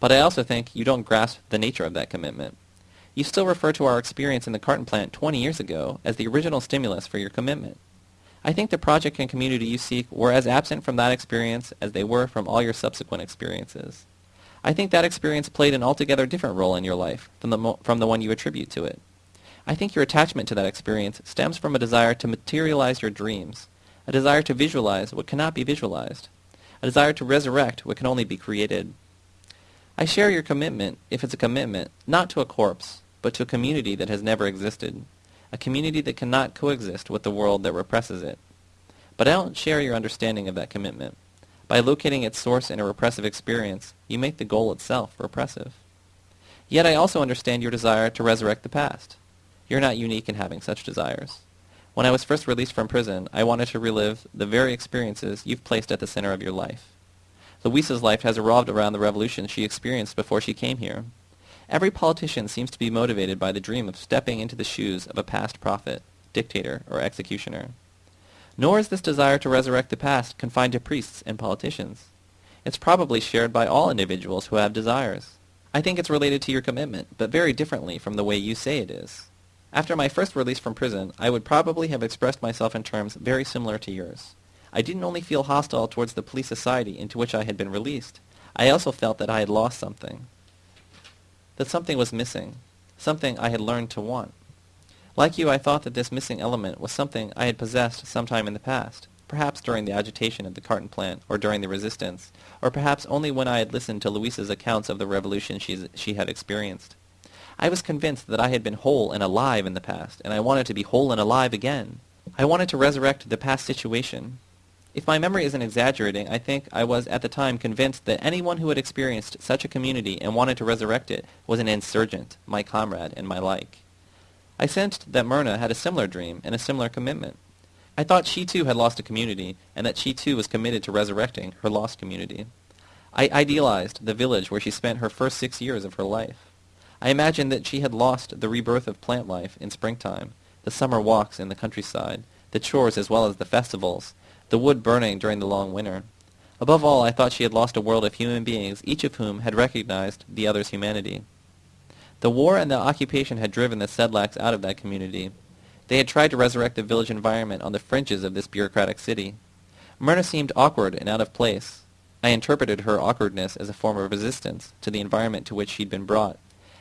but I also think you don't grasp the nature of that commitment. You still refer to our experience in the carton plant 20 years ago as the original stimulus for your commitment. I think the project and community you seek were as absent from that experience as they were from all your subsequent experiences. I think that experience played an altogether different role in your life from the, from the one you attribute to it. I think your attachment to that experience stems from a desire to materialize your dreams, a desire to visualize what cannot be visualized, a desire to resurrect what can only be created. I share your commitment, if it's a commitment, not to a corpse, but to a community that has never existed, a community that cannot coexist with the world that represses it. But I don't share your understanding of that commitment. By locating its source in a repressive experience, you make the goal itself repressive. Yet I also understand your desire to resurrect the past. You're not unique in having such desires. When I was first released from prison, I wanted to relive the very experiences you've placed at the center of your life. Louisa's life has revolved around the revolution she experienced before she came here. Every politician seems to be motivated by the dream of stepping into the shoes of a past prophet, dictator, or executioner. Nor is this desire to resurrect the past confined to priests and politicians. It's probably shared by all individuals who have desires. I think it's related to your commitment, but very differently from the way you say it is. After my first release from prison, I would probably have expressed myself in terms very similar to yours. I didn't only feel hostile towards the police society into which I had been released. I also felt that I had lost something that something was missing, something I had learned to want. Like you, I thought that this missing element was something I had possessed sometime in the past, perhaps during the agitation of the carton plant, or during the resistance, or perhaps only when I had listened to Louisa's accounts of the revolution she had experienced. I was convinced that I had been whole and alive in the past, and I wanted to be whole and alive again. I wanted to resurrect the past situation, if my memory isn't exaggerating, I think I was at the time convinced that anyone who had experienced such a community and wanted to resurrect it was an insurgent, my comrade, and my like. I sensed that Myrna had a similar dream and a similar commitment. I thought she too had lost a community, and that she too was committed to resurrecting her lost community. I idealized the village where she spent her first six years of her life. I imagined that she had lost the rebirth of plant life in springtime, the summer walks in the countryside, the chores as well as the festivals, the wood burning during the long winter. Above all, I thought she had lost a world of human beings, each of whom had recognized the other's humanity. The war and the occupation had driven the Sedlaks out of that community. They had tried to resurrect the village environment on the fringes of this bureaucratic city. Myrna seemed awkward and out of place. I interpreted her awkwardness as a form of resistance to the environment to which she'd been brought,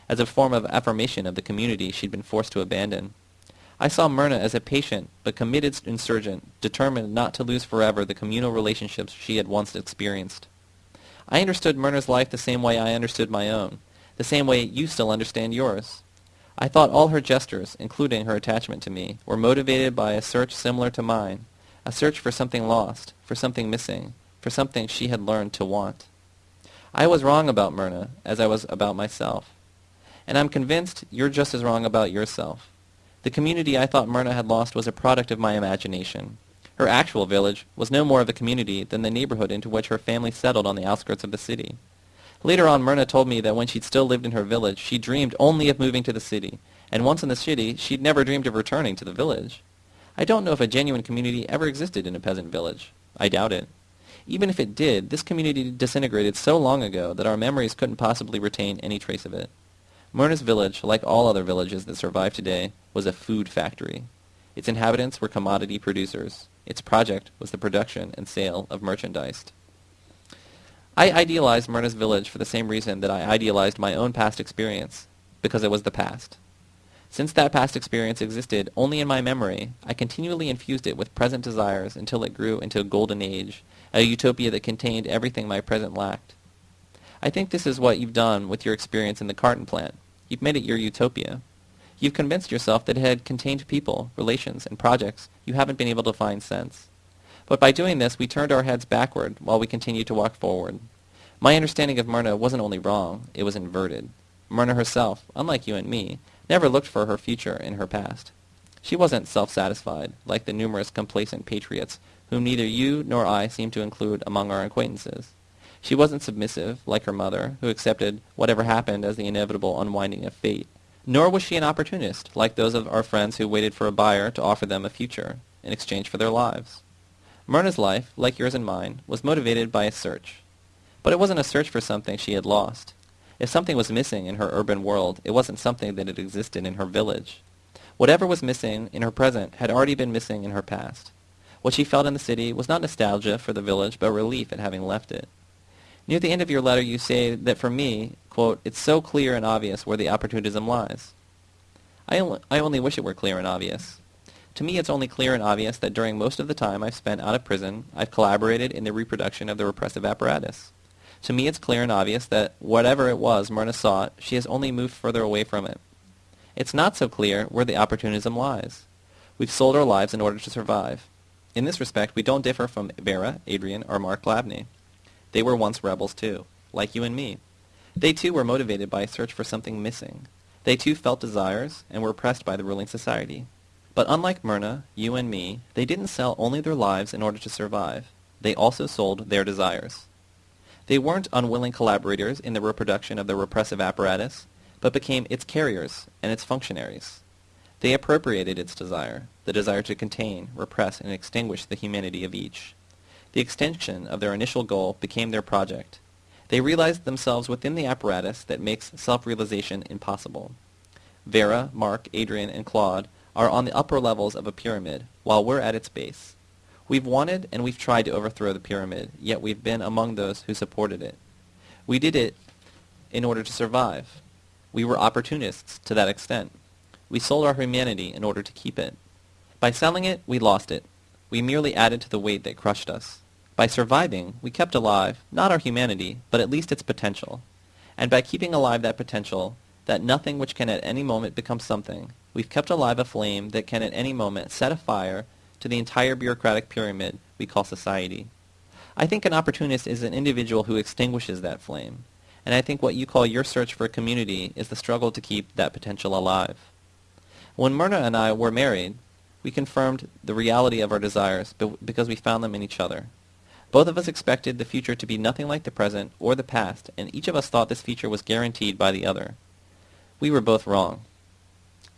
as a form of affirmation of the community she'd been forced to abandon. I saw Myrna as a patient but committed insurgent, determined not to lose forever the communal relationships she had once experienced. I understood Myrna's life the same way I understood my own, the same way you still understand yours. I thought all her gestures, including her attachment to me, were motivated by a search similar to mine, a search for something lost, for something missing, for something she had learned to want. I was wrong about Myrna, as I was about myself. And I'm convinced you're just as wrong about yourself. The community I thought Myrna had lost was a product of my imagination. Her actual village was no more of a community than the neighborhood into which her family settled on the outskirts of the city. Later on, Myrna told me that when she'd still lived in her village, she dreamed only of moving to the city, and once in the city, she'd never dreamed of returning to the village. I don't know if a genuine community ever existed in a peasant village. I doubt it. Even if it did, this community disintegrated so long ago that our memories couldn't possibly retain any trace of it. Myrna's village, like all other villages that survive today, was a food factory. Its inhabitants were commodity producers. Its project was the production and sale of merchandise. I idealized Myrna's village for the same reason that I idealized my own past experience, because it was the past. Since that past experience existed only in my memory, I continually infused it with present desires until it grew into a golden age, a utopia that contained everything my present lacked. I think this is what you've done with your experience in the carton plant. You've made it your utopia. You've convinced yourself that it had contained people, relations, and projects you haven't been able to find since. But by doing this, we turned our heads backward while we continued to walk forward. My understanding of Myrna wasn't only wrong, it was inverted. Myrna herself, unlike you and me, never looked for her future in her past. She wasn't self-satisfied, like the numerous complacent patriots whom neither you nor I seem to include among our acquaintances. She wasn't submissive, like her mother, who accepted whatever happened as the inevitable unwinding of fate. Nor was she an opportunist, like those of our friends who waited for a buyer to offer them a future in exchange for their lives. Myrna's life, like yours and mine, was motivated by a search. But it wasn't a search for something she had lost. If something was missing in her urban world, it wasn't something that had existed in her village. Whatever was missing in her present had already been missing in her past. What she felt in the city was not nostalgia for the village, but relief at having left it. Near the end of your letter you say that for me, quote, it's so clear and obvious where the opportunism lies. I only, I only wish it were clear and obvious. To me it's only clear and obvious that during most of the time I've spent out of prison, I've collaborated in the reproduction of the repressive apparatus. To me it's clear and obvious that whatever it was Myrna sought, she has only moved further away from it. It's not so clear where the opportunism lies. We've sold our lives in order to survive. In this respect, we don't differ from Vera, Adrian, or Mark Glavny. They were once rebels too, like you and me. They too were motivated by a search for something missing. They too felt desires and were oppressed by the ruling society. But unlike Myrna, you and me, they didn't sell only their lives in order to survive. They also sold their desires. They weren't unwilling collaborators in the reproduction of the repressive apparatus, but became its carriers and its functionaries. They appropriated its desire, the desire to contain, repress, and extinguish the humanity of each. The extension of their initial goal became their project. They realized themselves within the apparatus that makes self-realization impossible. Vera, Mark, Adrian, and Claude are on the upper levels of a pyramid, while we're at its base. We've wanted and we've tried to overthrow the pyramid, yet we've been among those who supported it. We did it in order to survive. We were opportunists to that extent. We sold our humanity in order to keep it. By selling it, we lost it. We merely added to the weight that crushed us. By surviving, we kept alive, not our humanity, but at least its potential. And by keeping alive that potential, that nothing which can at any moment become something, we've kept alive a flame that can at any moment set afire to the entire bureaucratic pyramid we call society. I think an opportunist is an individual who extinguishes that flame, and I think what you call your search for a community is the struggle to keep that potential alive. When Myrna and I were married, we confirmed the reality of our desires because we found them in each other. Both of us expected the future to be nothing like the present or the past, and each of us thought this future was guaranteed by the other. We were both wrong.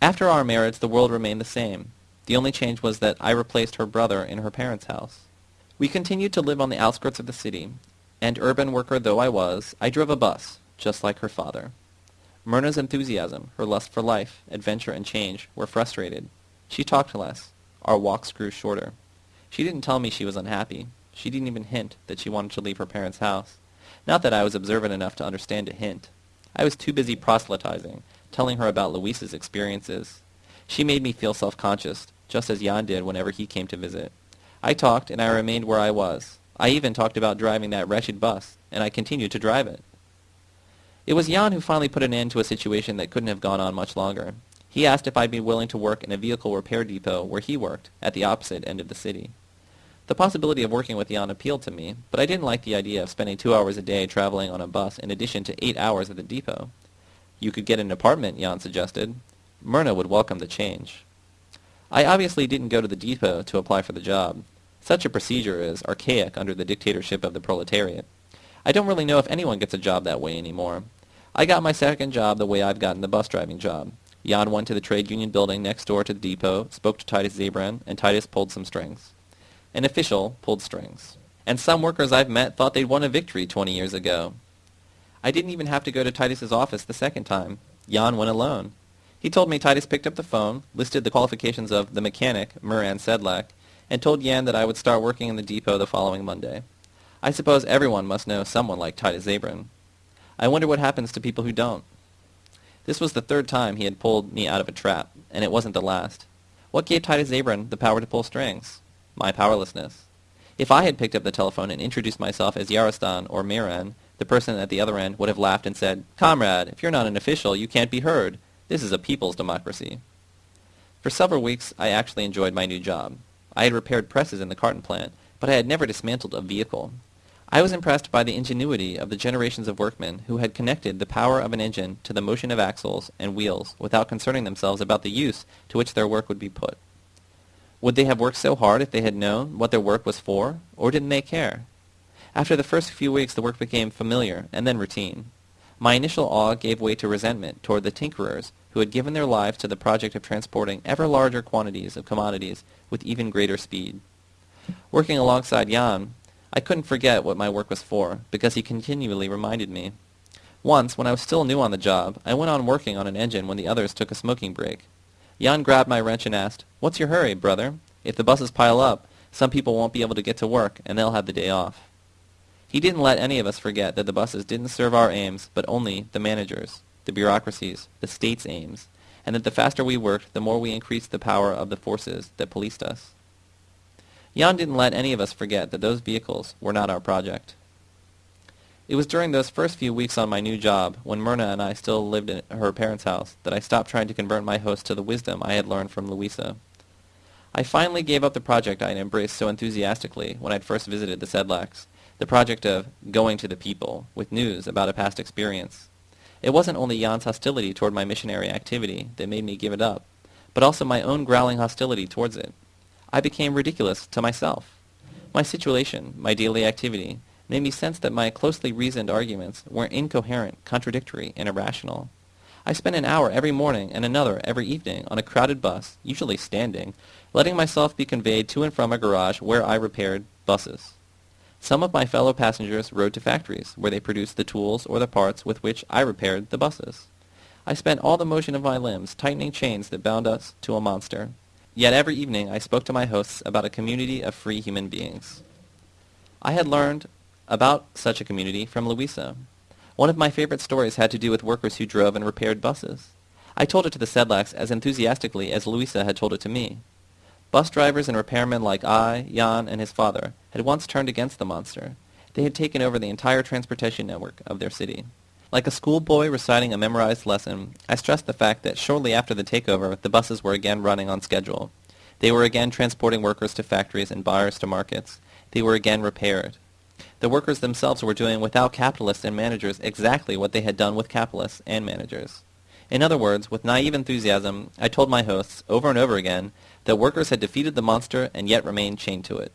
After our marriage, the world remained the same. The only change was that I replaced her brother in her parents' house. We continued to live on the outskirts of the city, and urban worker though I was, I drove a bus, just like her father. Myrna's enthusiasm, her lust for life, adventure, and change were frustrated. She talked less. Our walks grew shorter. She didn't tell me she was unhappy. She didn't even hint that she wanted to leave her parents' house. Not that I was observant enough to understand a hint. I was too busy proselytizing, telling her about Luis's experiences. She made me feel self-conscious, just as Jan did whenever he came to visit. I talked, and I remained where I was. I even talked about driving that wretched bus, and I continued to drive it. It was Jan who finally put an end to a situation that couldn't have gone on much longer. He asked if I'd be willing to work in a vehicle repair depot where he worked, at the opposite end of the city. The possibility of working with Jan appealed to me, but I didn't like the idea of spending two hours a day traveling on a bus in addition to eight hours at the depot. You could get an apartment, Jan suggested. Myrna would welcome the change. I obviously didn't go to the depot to apply for the job. Such a procedure is archaic under the dictatorship of the proletariat. I don't really know if anyone gets a job that way anymore. I got my second job the way I've gotten the bus driving job. Jan went to the trade union building next door to the depot, spoke to Titus Zabran, and Titus pulled some strings. An official pulled strings. And some workers I've met thought they'd won a victory 20 years ago. I didn't even have to go to Titus's office the second time. Jan went alone. He told me Titus picked up the phone, listed the qualifications of the mechanic, Muran Sedlak, and told Jan that I would start working in the depot the following Monday. I suppose everyone must know someone like Titus Zabran. I wonder what happens to people who don't. This was the third time he had pulled me out of a trap, and it wasn't the last. What gave Titus Zabran the power to pull strings? My powerlessness. If I had picked up the telephone and introduced myself as Yarostan or Miran, the person at the other end would have laughed and said, Comrade, if you're not an official, you can't be heard. This is a people's democracy. For several weeks, I actually enjoyed my new job. I had repaired presses in the carton plant, but I had never dismantled a vehicle. I was impressed by the ingenuity of the generations of workmen who had connected the power of an engine to the motion of axles and wheels without concerning themselves about the use to which their work would be put. Would they have worked so hard if they had known what their work was for, or didn't they care? After the first few weeks, the work became familiar and then routine. My initial awe gave way to resentment toward the tinkerers who had given their lives to the project of transporting ever larger quantities of commodities with even greater speed. Working alongside Jan, I couldn't forget what my work was for, because he continually reminded me. Once, when I was still new on the job, I went on working on an engine when the others took a smoking break. Jan grabbed my wrench and asked, What's your hurry, brother? If the buses pile up, some people won't be able to get to work, and they'll have the day off. He didn't let any of us forget that the buses didn't serve our aims, but only the managers, the bureaucracies, the state's aims, and that the faster we worked, the more we increased the power of the forces that policed us. Jan didn't let any of us forget that those vehicles were not our project. It was during those first few weeks on my new job, when Myrna and I still lived in her parents' house, that I stopped trying to convert my host to the wisdom I had learned from Louisa. I finally gave up the project I had embraced so enthusiastically when I had first visited the Sedlaks, the project of going to the people with news about a past experience. It wasn't only Jan's hostility toward my missionary activity that made me give it up, but also my own growling hostility towards it. I became ridiculous to myself. My situation, my daily activity, made me sense that my closely reasoned arguments were incoherent, contradictory, and irrational. I spent an hour every morning and another every evening on a crowded bus, usually standing, letting myself be conveyed to and from a garage where I repaired buses. Some of my fellow passengers rode to factories, where they produced the tools or the parts with which I repaired the buses. I spent all the motion of my limbs tightening chains that bound us to a monster, Yet every evening I spoke to my hosts about a community of free human beings. I had learned about such a community from Louisa. One of my favorite stories had to do with workers who drove and repaired buses. I told it to the Sedlaks as enthusiastically as Louisa had told it to me. Bus drivers and repairmen like I, Jan, and his father had once turned against the monster. They had taken over the entire transportation network of their city. Like a schoolboy reciting a memorized lesson, I stressed the fact that shortly after the takeover, the buses were again running on schedule. They were again transporting workers to factories and buyers to markets. They were again repaired. The workers themselves were doing without capitalists and managers exactly what they had done with capitalists and managers. In other words, with naive enthusiasm, I told my hosts over and over again that workers had defeated the monster and yet remained chained to it.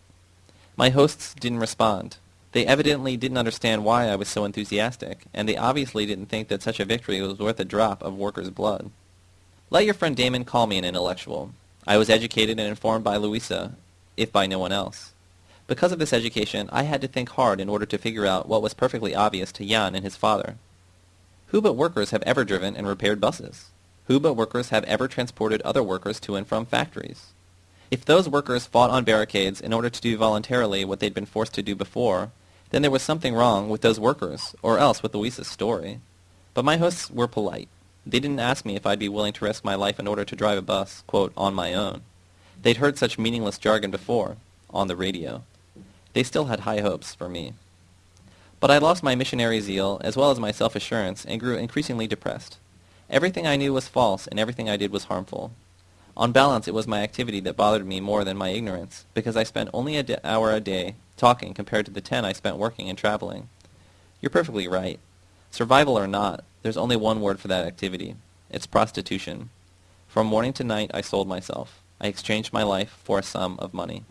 My hosts didn't respond. They evidently didn't understand why I was so enthusiastic, and they obviously didn't think that such a victory was worth a drop of workers' blood. Let your friend Damon call me an intellectual. I was educated and informed by Louisa, if by no one else. Because of this education, I had to think hard in order to figure out what was perfectly obvious to Jan and his father. Who but workers have ever driven and repaired buses? Who but workers have ever transported other workers to and from factories? If those workers fought on barricades in order to do voluntarily what they'd been forced to do before, then there was something wrong with those workers, or else with Louisa's story. But my hosts were polite. They didn't ask me if I'd be willing to risk my life in order to drive a bus, quote, on my own. They'd heard such meaningless jargon before, on the radio. They still had high hopes for me. But I lost my missionary zeal, as well as my self-assurance, and grew increasingly depressed. Everything I knew was false, and everything I did was harmful. On balance, it was my activity that bothered me more than my ignorance, because I spent only an hour a day talking compared to the ten I spent working and traveling. You're perfectly right. Survival or not, there's only one word for that activity. It's prostitution. From morning to night I sold myself. I exchanged my life for a sum of money.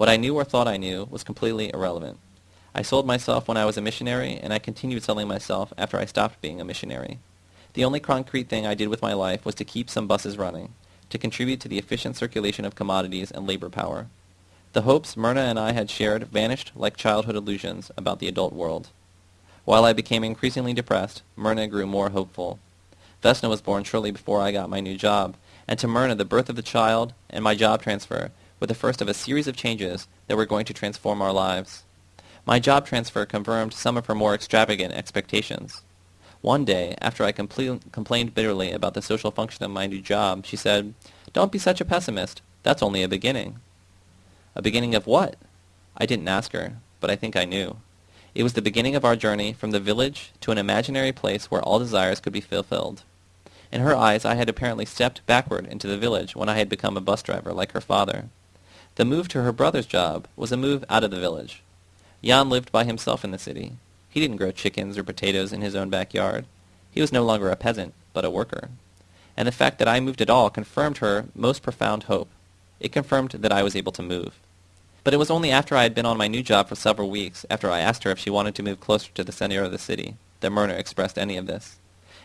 What I knew or thought I knew was completely irrelevant. I sold myself when I was a missionary, and I continued selling myself after I stopped being a missionary. The only concrete thing I did with my life was to keep some buses running, to contribute to the efficient circulation of commodities and labor power. The hopes Myrna and I had shared vanished like childhood illusions about the adult world. While I became increasingly depressed, Myrna grew more hopeful. Vesna was born shortly before I got my new job, and to Myrna the birth of the child and my job transfer were the first of a series of changes that were going to transform our lives. My job transfer confirmed some of her more extravagant expectations. One day, after I compl- complained bitterly about the social function of my new job, she said, Don't be such a pessimist. That's only a beginning. A beginning of what? I didn't ask her, but I think I knew. It was the beginning of our journey from the village to an imaginary place where all desires could be fulfilled. In her eyes, I had apparently stepped backward into the village when I had become a bus driver like her father. The move to her brother's job was a move out of the village. Jan lived by himself in the city. He didn't grow chickens or potatoes in his own backyard. He was no longer a peasant, but a worker. And the fact that I moved at all confirmed her most profound hope. It confirmed that I was able to move. But it was only after I had been on my new job for several weeks, after I asked her if she wanted to move closer to the center of the city, that Myrna expressed any of this.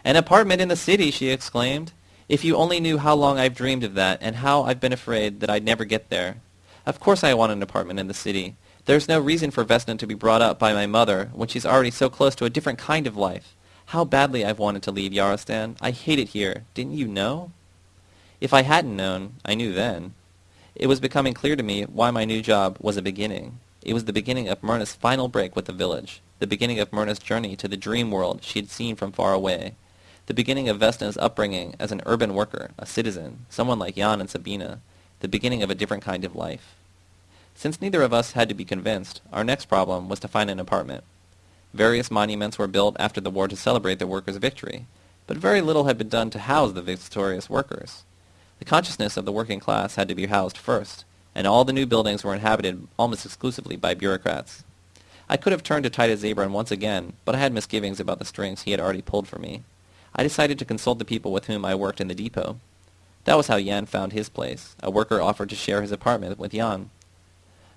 An apartment in the city, she exclaimed. If you only knew how long I've dreamed of that, and how I've been afraid that I'd never get there. Of course I want an apartment in the city. There's no reason for Vesna to be brought up by my mother when she's already so close to a different kind of life. How badly I've wanted to leave Yarostan. I hate it here. Didn't you know? If I hadn't known, I knew then. It was becoming clear to me why my new job was a beginning. It was the beginning of Myrna's final break with the village, the beginning of Myrna's journey to the dream world she had seen from far away, the beginning of Vesna's upbringing as an urban worker, a citizen, someone like Jan and Sabina, the beginning of a different kind of life. Since neither of us had to be convinced, our next problem was to find an apartment. Various monuments were built after the war to celebrate the workers' victory, but very little had been done to house the victorious workers. The consciousness of the working class had to be housed first, and all the new buildings were inhabited almost exclusively by bureaucrats. I could have turned to Titus Zabran once again, but I had misgivings about the strings he had already pulled for me. I decided to consult the people with whom I worked in the depot. That was how Jan found his place. A worker offered to share his apartment with Jan.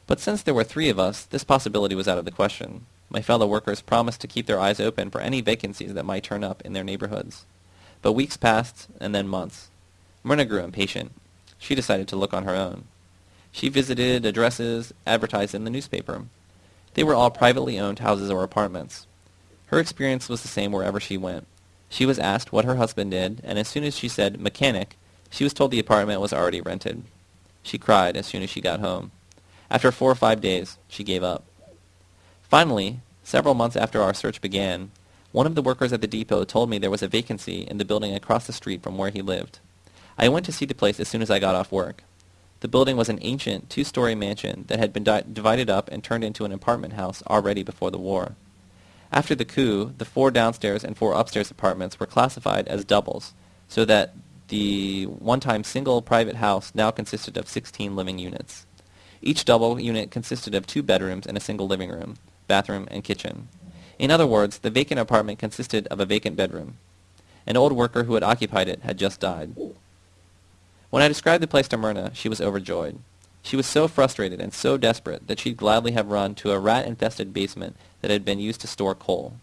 But since there were three of us, this possibility was out of the question. My fellow workers promised to keep their eyes open for any vacancies that might turn up in their neighborhoods. But weeks passed, and then months. Myrna grew impatient. She decided to look on her own. She visited addresses advertised in the newspaper. They were all privately owned houses or apartments. Her experience was the same wherever she went. She was asked what her husband did, and as soon as she said mechanic, she was told the apartment was already rented. She cried as soon as she got home. After four or five days, she gave up. Finally, several months after our search began, one of the workers at the depot told me there was a vacancy in the building across the street from where he lived. I went to see the place as soon as I got off work. The building was an ancient two-story mansion that had been di divided up and turned into an apartment house already before the war. After the coup, the four downstairs and four upstairs apartments were classified as doubles, so that the one-time single private house now consisted of 16 living units. Each double unit consisted of two bedrooms and a single living room, bathroom, and kitchen. In other words, the vacant apartment consisted of a vacant bedroom. An old worker who had occupied it had just died. When I described the place to Myrna, she was overjoyed. She was so frustrated and so desperate that she'd gladly have run to a rat-infested basement that had been used to store coal.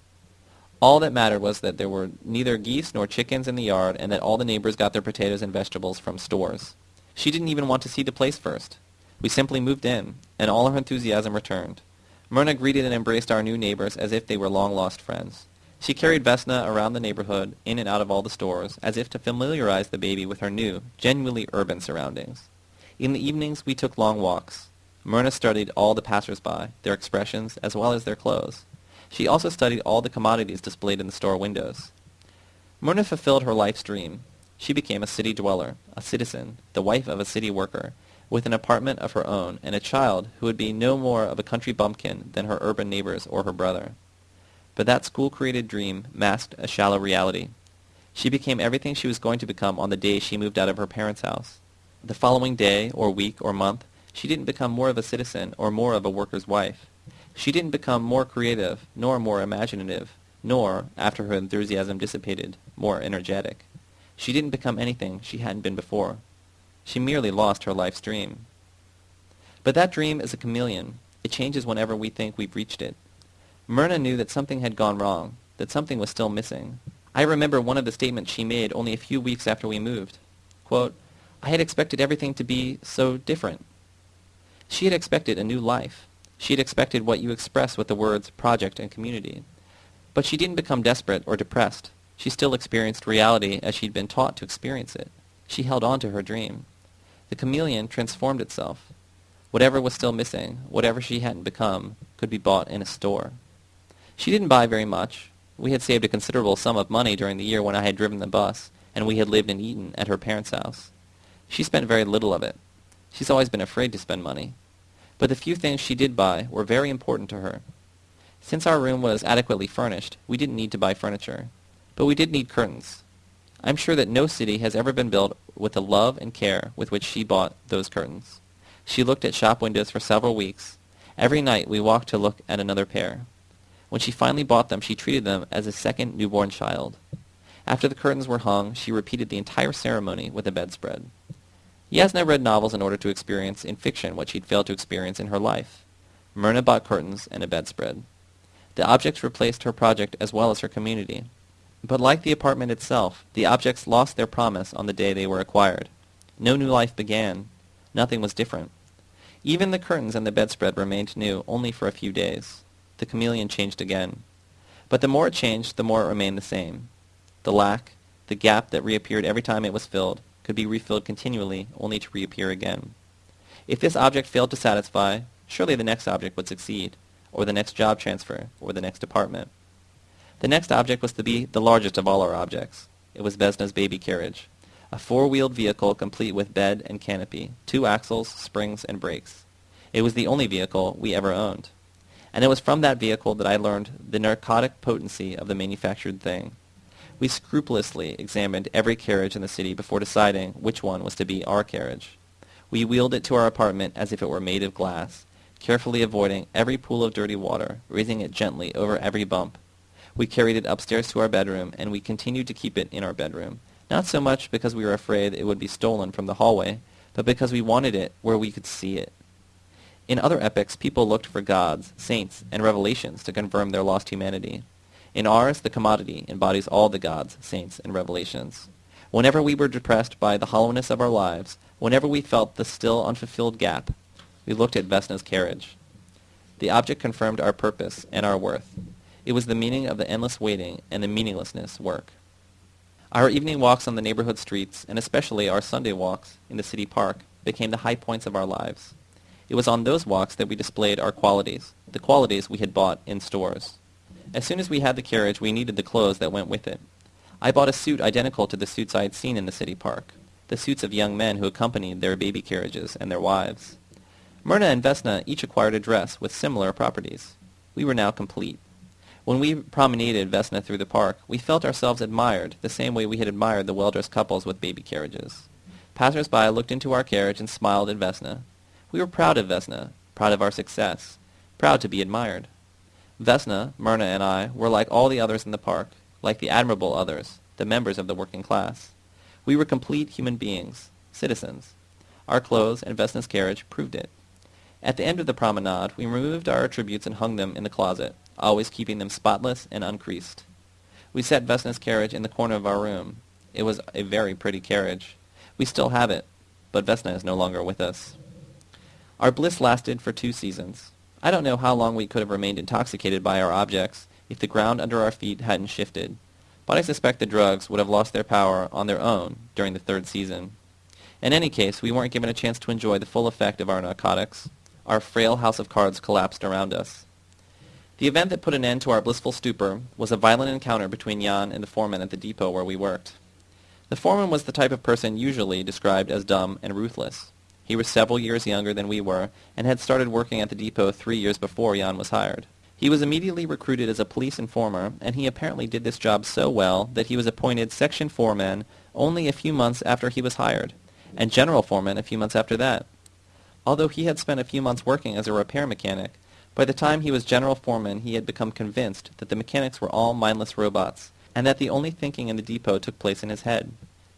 All that mattered was that there were neither geese nor chickens in the yard and that all the neighbors got their potatoes and vegetables from stores. She didn't even want to see the place first. We simply moved in, and all her enthusiasm returned. Myrna greeted and embraced our new neighbors as if they were long-lost friends. She carried Vesna around the neighborhood, in and out of all the stores, as if to familiarize the baby with her new, genuinely urban surroundings. In the evenings we took long walks. Myrna studied all the passers-by, their expressions, as well as their clothes. She also studied all the commodities displayed in the store windows. Myrna fulfilled her life's dream. She became a city dweller, a citizen, the wife of a city worker, with an apartment of her own and a child who would be no more of a country bumpkin than her urban neighbors or her brother. But that school-created dream masked a shallow reality. She became everything she was going to become on the day she moved out of her parents' house. The following day, or week, or month, she didn't become more of a citizen or more of a worker's wife. She didn't become more creative, nor more imaginative, nor, after her enthusiasm dissipated, more energetic. She didn't become anything she hadn't been before. She merely lost her life's dream. But that dream is a chameleon. It changes whenever we think we've reached it. Myrna knew that something had gone wrong, that something was still missing. I remember one of the statements she made only a few weeks after we moved. Quote, I had expected everything to be so different. She had expected a new life. She had expected what you express with the words project and community. But she didn't become desperate or depressed. She still experienced reality as she'd been taught to experience it. She held on to her dream. The chameleon transformed itself. Whatever was still missing, whatever she hadn't become, could be bought in a store. She didn't buy very much. We had saved a considerable sum of money during the year when I had driven the bus, and we had lived in eaten at her parents' house. She spent very little of it. She's always been afraid to spend money. But the few things she did buy were very important to her. Since our room was adequately furnished, we didn't need to buy furniture. But we did need curtains. I'm sure that no city has ever been built with the love and care with which she bought those curtains. She looked at shop windows for several weeks. Every night we walked to look at another pair. When she finally bought them, she treated them as a second newborn child. After the curtains were hung, she repeated the entire ceremony with a bedspread. Yasna read novels in order to experience in fiction what she'd failed to experience in her life. Myrna bought curtains and a bedspread. The objects replaced her project as well as her community. But like the apartment itself, the objects lost their promise on the day they were acquired. No new life began. Nothing was different. Even the curtains and the bedspread remained new only for a few days. The chameleon changed again. But the more it changed, the more it remained the same. The lack, the gap that reappeared every time it was filled, could be refilled continually, only to reappear again. If this object failed to satisfy, surely the next object would succeed, or the next job transfer, or the next department. The next object was to be the largest of all our objects. It was Vesna's baby carriage, a four-wheeled vehicle complete with bed and canopy, two axles, springs, and brakes. It was the only vehicle we ever owned. And it was from that vehicle that I learned the narcotic potency of the manufactured thing. We scrupulously examined every carriage in the city before deciding which one was to be our carriage. We wheeled it to our apartment as if it were made of glass, carefully avoiding every pool of dirty water, raising it gently over every bump. We carried it upstairs to our bedroom, and we continued to keep it in our bedroom, not so much because we were afraid it would be stolen from the hallway, but because we wanted it where we could see it. In other epochs, people looked for gods, saints, and revelations to confirm their lost humanity. In ours, the commodity embodies all the gods, saints, and revelations. Whenever we were depressed by the hollowness of our lives, whenever we felt the still unfulfilled gap, we looked at Vesna's carriage. The object confirmed our purpose and our worth. It was the meaning of the endless waiting and the meaninglessness work. Our evening walks on the neighborhood streets, and especially our Sunday walks in the city park, became the high points of our lives. It was on those walks that we displayed our qualities, the qualities we had bought in stores. As soon as we had the carriage, we needed the clothes that went with it. I bought a suit identical to the suits I had seen in the city park, the suits of young men who accompanied their baby carriages and their wives. Myrna and Vesna each acquired a dress with similar properties. We were now complete. When we promenaded Vesna through the park, we felt ourselves admired the same way we had admired the well-dressed couples with baby carriages. Passers-by looked into our carriage and smiled at Vesna. We were proud of Vesna, proud of our success, proud to be admired. Vesna, Myrna, and I were like all the others in the park, like the admirable others, the members of the working class. We were complete human beings, citizens. Our clothes and Vesna's carriage proved it. At the end of the promenade, we removed our attributes and hung them in the closet, always keeping them spotless and uncreased. We set Vesna's carriage in the corner of our room. It was a very pretty carriage. We still have it, but Vesna is no longer with us. Our bliss lasted for two seasons. I don't know how long we could have remained intoxicated by our objects if the ground under our feet hadn't shifted, but I suspect the drugs would have lost their power on their own during the third season. In any case, we weren't given a chance to enjoy the full effect of our narcotics. Our frail house of cards collapsed around us. The event that put an end to our blissful stupor was a violent encounter between Jan and the foreman at the depot where we worked. The foreman was the type of person usually described as dumb and ruthless. He was several years younger than we were, and had started working at the depot three years before Jan was hired. He was immediately recruited as a police informer, and he apparently did this job so well that he was appointed section foreman only a few months after he was hired, and general foreman a few months after that. Although he had spent a few months working as a repair mechanic, by the time he was general foreman he had become convinced that the mechanics were all mindless robots, and that the only thinking in the depot took place in his head.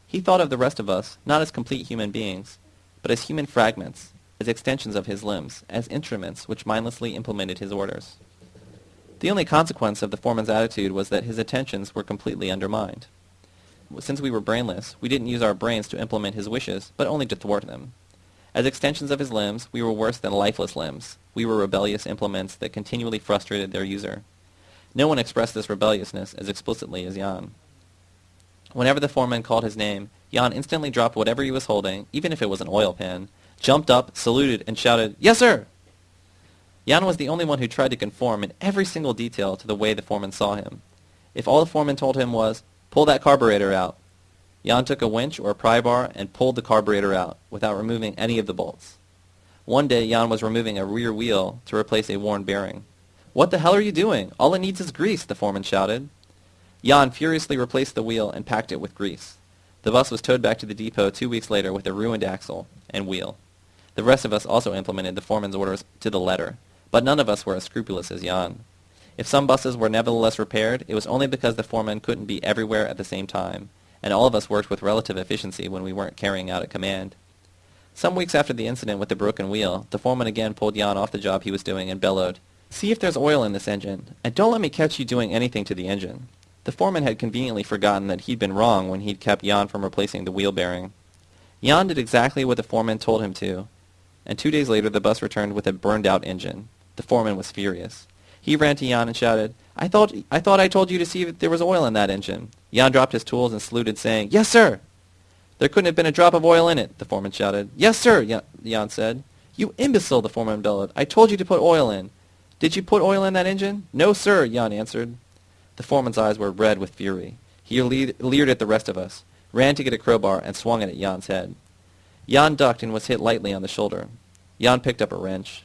He thought of the rest of us, not as complete human beings, but as human fragments, as extensions of his limbs, as instruments which mindlessly implemented his orders. The only consequence of the foreman's attitude was that his attentions were completely undermined. Since we were brainless, we didn't use our brains to implement his wishes, but only to thwart them. As extensions of his limbs, we were worse than lifeless limbs. We were rebellious implements that continually frustrated their user. No one expressed this rebelliousness as explicitly as Jan. Whenever the foreman called his name, Jan instantly dropped whatever he was holding, even if it was an oil pan, jumped up, saluted, and shouted, Yes, sir! Jan was the only one who tried to conform in every single detail to the way the foreman saw him. If all the foreman told him was, Pull that carburetor out, Jan took a winch or a pry bar and pulled the carburetor out, without removing any of the bolts. One day Jan was removing a rear wheel to replace a worn bearing. What the hell are you doing? All it needs is grease, the foreman shouted. Jan furiously replaced the wheel and packed it with grease. The bus was towed back to the depot two weeks later with a ruined axle and wheel. The rest of us also implemented the foreman's orders to the letter, but none of us were as scrupulous as Jan. If some buses were nevertheless repaired, it was only because the foreman couldn't be everywhere at the same time, and all of us worked with relative efficiency when we weren't carrying out a command. Some weeks after the incident with the broken wheel, the foreman again pulled Jan off the job he was doing and bellowed, See if there's oil in this engine, and don't let me catch you doing anything to the engine. The foreman had conveniently forgotten that he'd been wrong when he'd kept Jan from replacing the wheel bearing. Jan did exactly what the foreman told him to, and two days later the bus returned with a burned-out engine. The foreman was furious. He ran to Jan and shouted, I thought, I thought I told you to see if there was oil in that engine. Jan dropped his tools and saluted, saying, Yes, sir. There couldn't have been a drop of oil in it, the foreman shouted. Yes, sir, Jan said. You imbecile, the foreman bellowed. I told you to put oil in. Did you put oil in that engine? No, sir, Jan answered. The foreman's eyes were red with fury. He leered at the rest of us, ran to get a crowbar, and swung it at Jan's head. Jan ducked and was hit lightly on the shoulder. Jan picked up a wrench.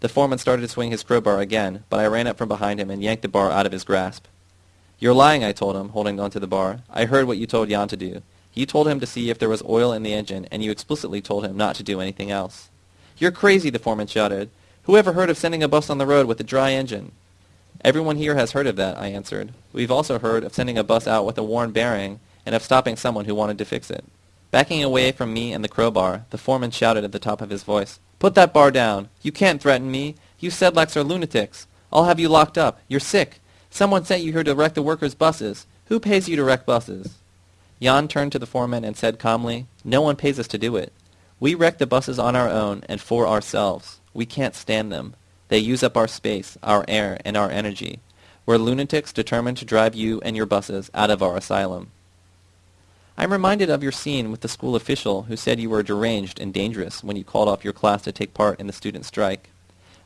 The foreman started to swing his crowbar again, but I ran up from behind him and yanked the bar out of his grasp. You're lying, I told him, holding on to the bar. I heard what you told Jan to do. You told him to see if there was oil in the engine, and you explicitly told him not to do anything else. You're crazy, the foreman shouted. Who ever heard of sending a bus on the road with a dry engine? Everyone here has heard of that, I answered. We've also heard of sending a bus out with a worn bearing and of stopping someone who wanted to fix it. Backing away from me and the crowbar, the foreman shouted at the top of his voice, Put that bar down. You can't threaten me. You Sedlaks are lunatics. I'll have you locked up. You're sick. Someone sent you here to wreck the workers' buses. Who pays you to wreck buses? Jan turned to the foreman and said calmly, No one pays us to do it. We wreck the buses on our own and for ourselves. We can't stand them. They use up our space, our air, and our energy. We're lunatics determined to drive you and your buses out of our asylum. I'm reminded of your scene with the school official who said you were deranged and dangerous when you called off your class to take part in the student strike.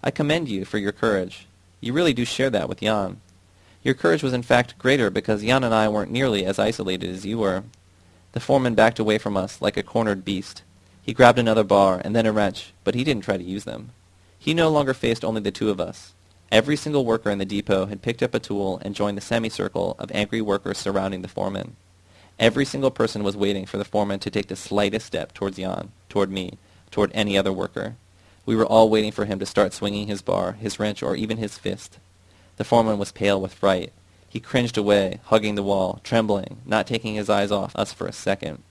I commend you for your courage. You really do share that with Jan. Your courage was in fact greater because Jan and I weren't nearly as isolated as you were. The foreman backed away from us like a cornered beast. He grabbed another bar and then a wrench, but he didn't try to use them. He no longer faced only the two of us. Every single worker in the depot had picked up a tool and joined the semicircle of angry workers surrounding the foreman. Every single person was waiting for the foreman to take the slightest step towards Jan, toward me, toward any other worker. We were all waiting for him to start swinging his bar, his wrench, or even his fist. The foreman was pale with fright. He cringed away, hugging the wall, trembling, not taking his eyes off us for a second.